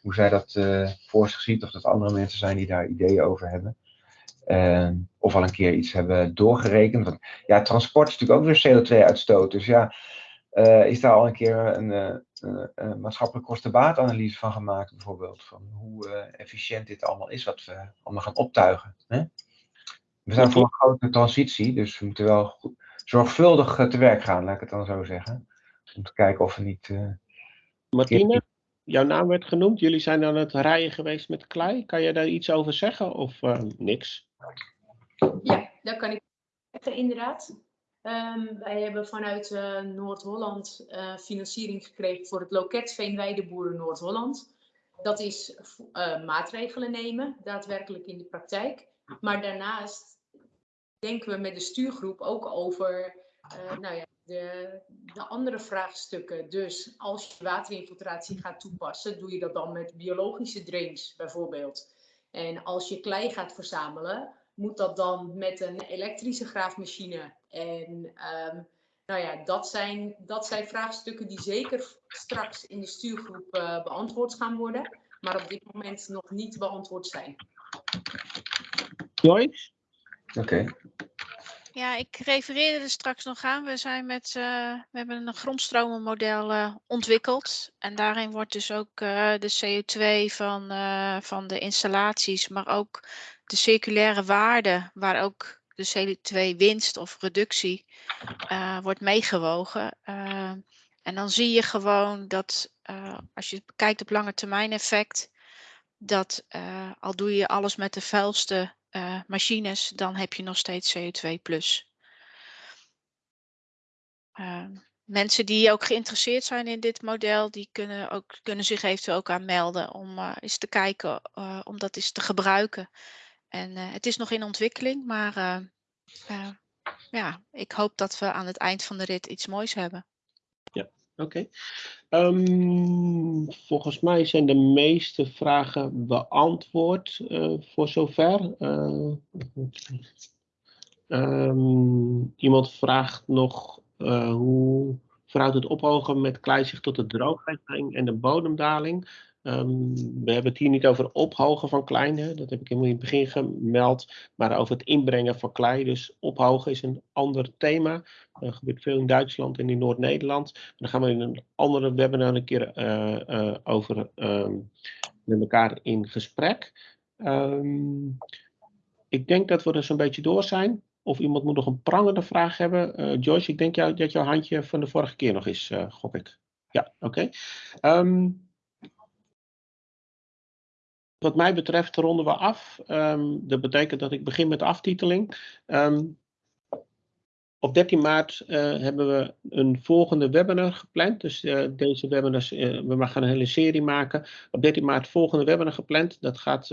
Speaker 5: hoe zij dat voor zich ziet. Of dat andere mensen zijn die daar ideeën over hebben. Eh, of al een keer iets hebben doorgerekend. Want ja, transport is natuurlijk ook weer CO2-uitstoot. Dus ja, eh, is daar al een keer een, eh, een, een maatschappelijke kosten-baatanalyse van gemaakt, bijvoorbeeld. Van hoe eh, efficiënt dit allemaal is, wat we allemaal gaan optuigen. Hè? We zijn voor een grote transitie, dus we moeten wel goed, zorgvuldig te werk gaan, laat ik het dan zo zeggen. Om te kijken of we niet. eh,
Speaker 1: Martine, jouw naam werd genoemd. Jullie zijn aan het rijden geweest met klei. Kan je daar iets over zeggen of eh, niks?
Speaker 6: Ja, dat kan ik zeggen, inderdaad. Ehm, wij hebben vanuit eh, Noord-Holland eh, financiering gekregen voor het loket Veenweideboeren Noord-Holland. Dat is eh, maatregelen nemen, daadwerkelijk in de praktijk. Maar daarnaast denken we met de stuurgroep ook over nou ja, de, de andere vraagstukken. Dus als je waterinfiltratie gaat toepassen, doe je dat dan met biologische drains bijvoorbeeld. En als je klei gaat verzamelen, moet dat dan met een elektrische graafmachine. En ehm, nou ja, dat zijn, dat zijn vraagstukken die zeker straks in de stuurgroep eh, beantwoord gaan worden, maar op dit moment nog niet beantwoord zijn.
Speaker 1: Joyce?
Speaker 5: Oké,
Speaker 4: Ja, ik refereerde er straks nog aan. We, zijn met, eh, we hebben een grondstromenmodel eh, ontwikkeld. En daarin wordt dus ook eh, de CO2 van, eh, van de installaties, maar ook de circulaire waarde, waar ook de CO2-winst of reductie eh, wordt meegewogen. Eh, en dan zie je gewoon dat eh, als je kijkt op lange termijn effect, dat al doe je alles met de vuilste machines, dan heb je nog steeds CO2 plus. Ehm, mensen die ook geïnteresseerd zijn in dit model, die kunnen, ook, kunnen zich eventueel ook aanmelden om eens te kijken, om dat eens te gebruiken. En eh, het is nog in ontwikkeling, maar eh, eh, ja, ik hoop dat we aan het eind van de rit iets moois hebben.
Speaker 1: Oké. Ehm, volgens mij zijn de meeste vragen beantwoord voor zover. Eh, ehm, iemand vraagt nog hoe verhoudt het ophogen met klei zich tot de drooglegging en de bodemdaling? Ehm, we hebben het hier niet over ophogen van klei, hè, dat heb ik helemaal in het begin gemeld, maar over het inbrengen van klei. Dus ophogen is een ander thema. Dat gebeurt veel in Duitsland en in Noord-Nederland. Daar gaan we in een andere webinar een keer eh, eh, over ehm, met elkaar in gesprek. Ehm, ik denk dat we er zo'n beetje door zijn. Of iemand moet nog een prangende vraag hebben. Eh, Joyce, ik denk jou, dat jouw handje van de vorige keer nog is, gok ik. Ja, oké. Ehm, wat mij betreft ronden we af. Ehm, dat betekent dat ik begin met de aftiteling. Ehm, op 13 maart eh, hebben we een volgende webinar gepland. Dus eh, deze webinars, eh, we gaan een hele serie maken. Op 13 maart volgende webinar gepland. Dat gaat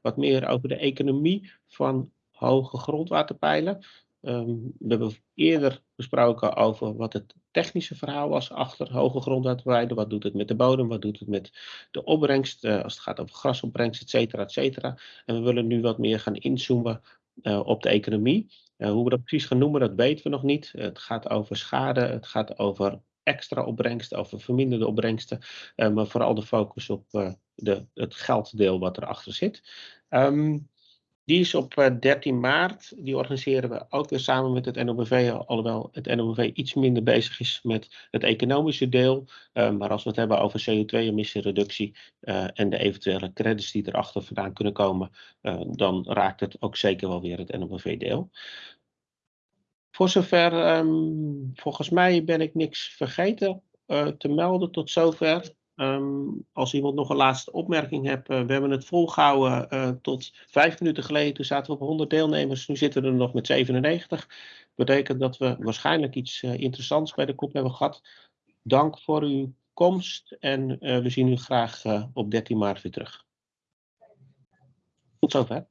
Speaker 1: wat meer over de economie van hoge grondwaterpeilen. Ehm, we hebben eerder besproken over wat het technische verhaal was achter hoge grondwaterpeilen. Wat doet het met de bodem? Wat doet het met de opbrengst? eh, als het gaat over grasopbrengst, et cetera, et cetera. En we willen nu wat meer gaan inzoomen eh, op de economie. Uh, hoe we dat precies gaan noemen, dat weten we nog niet. het gaat over schade, het gaat over extra opbrengsten, over verminderde opbrengsten. Maar vooral de focus op de, het gelddeel wat erachter zit. Um, die is op 13 maart. Die organiseren we ook weer samen met het NOBV, alhoewel het NOBV iets minder bezig is met het economische deel. Uh, maar als we het hebben over CO2-emissiereductie uh, en de eventuele credits die erachter vandaan kunnen komen, dan raakt het ook zeker wel weer het NOBV-deel. Voor zover, um, volgens mij ben ik niks vergeten te melden tot zover. Um, als iemand nog een laatste opmerking heeft, uh, we hebben het volgehouden uh, tot vijf minuten geleden. Toen zaten we op 100 deelnemers, nu zitten we er nog met 97. Betekent dat we waarschijnlijk iets uh, interessants bij de kop hebben gehad. Dank voor uw komst en we zien u graag op 13 maart weer terug. Tot zover.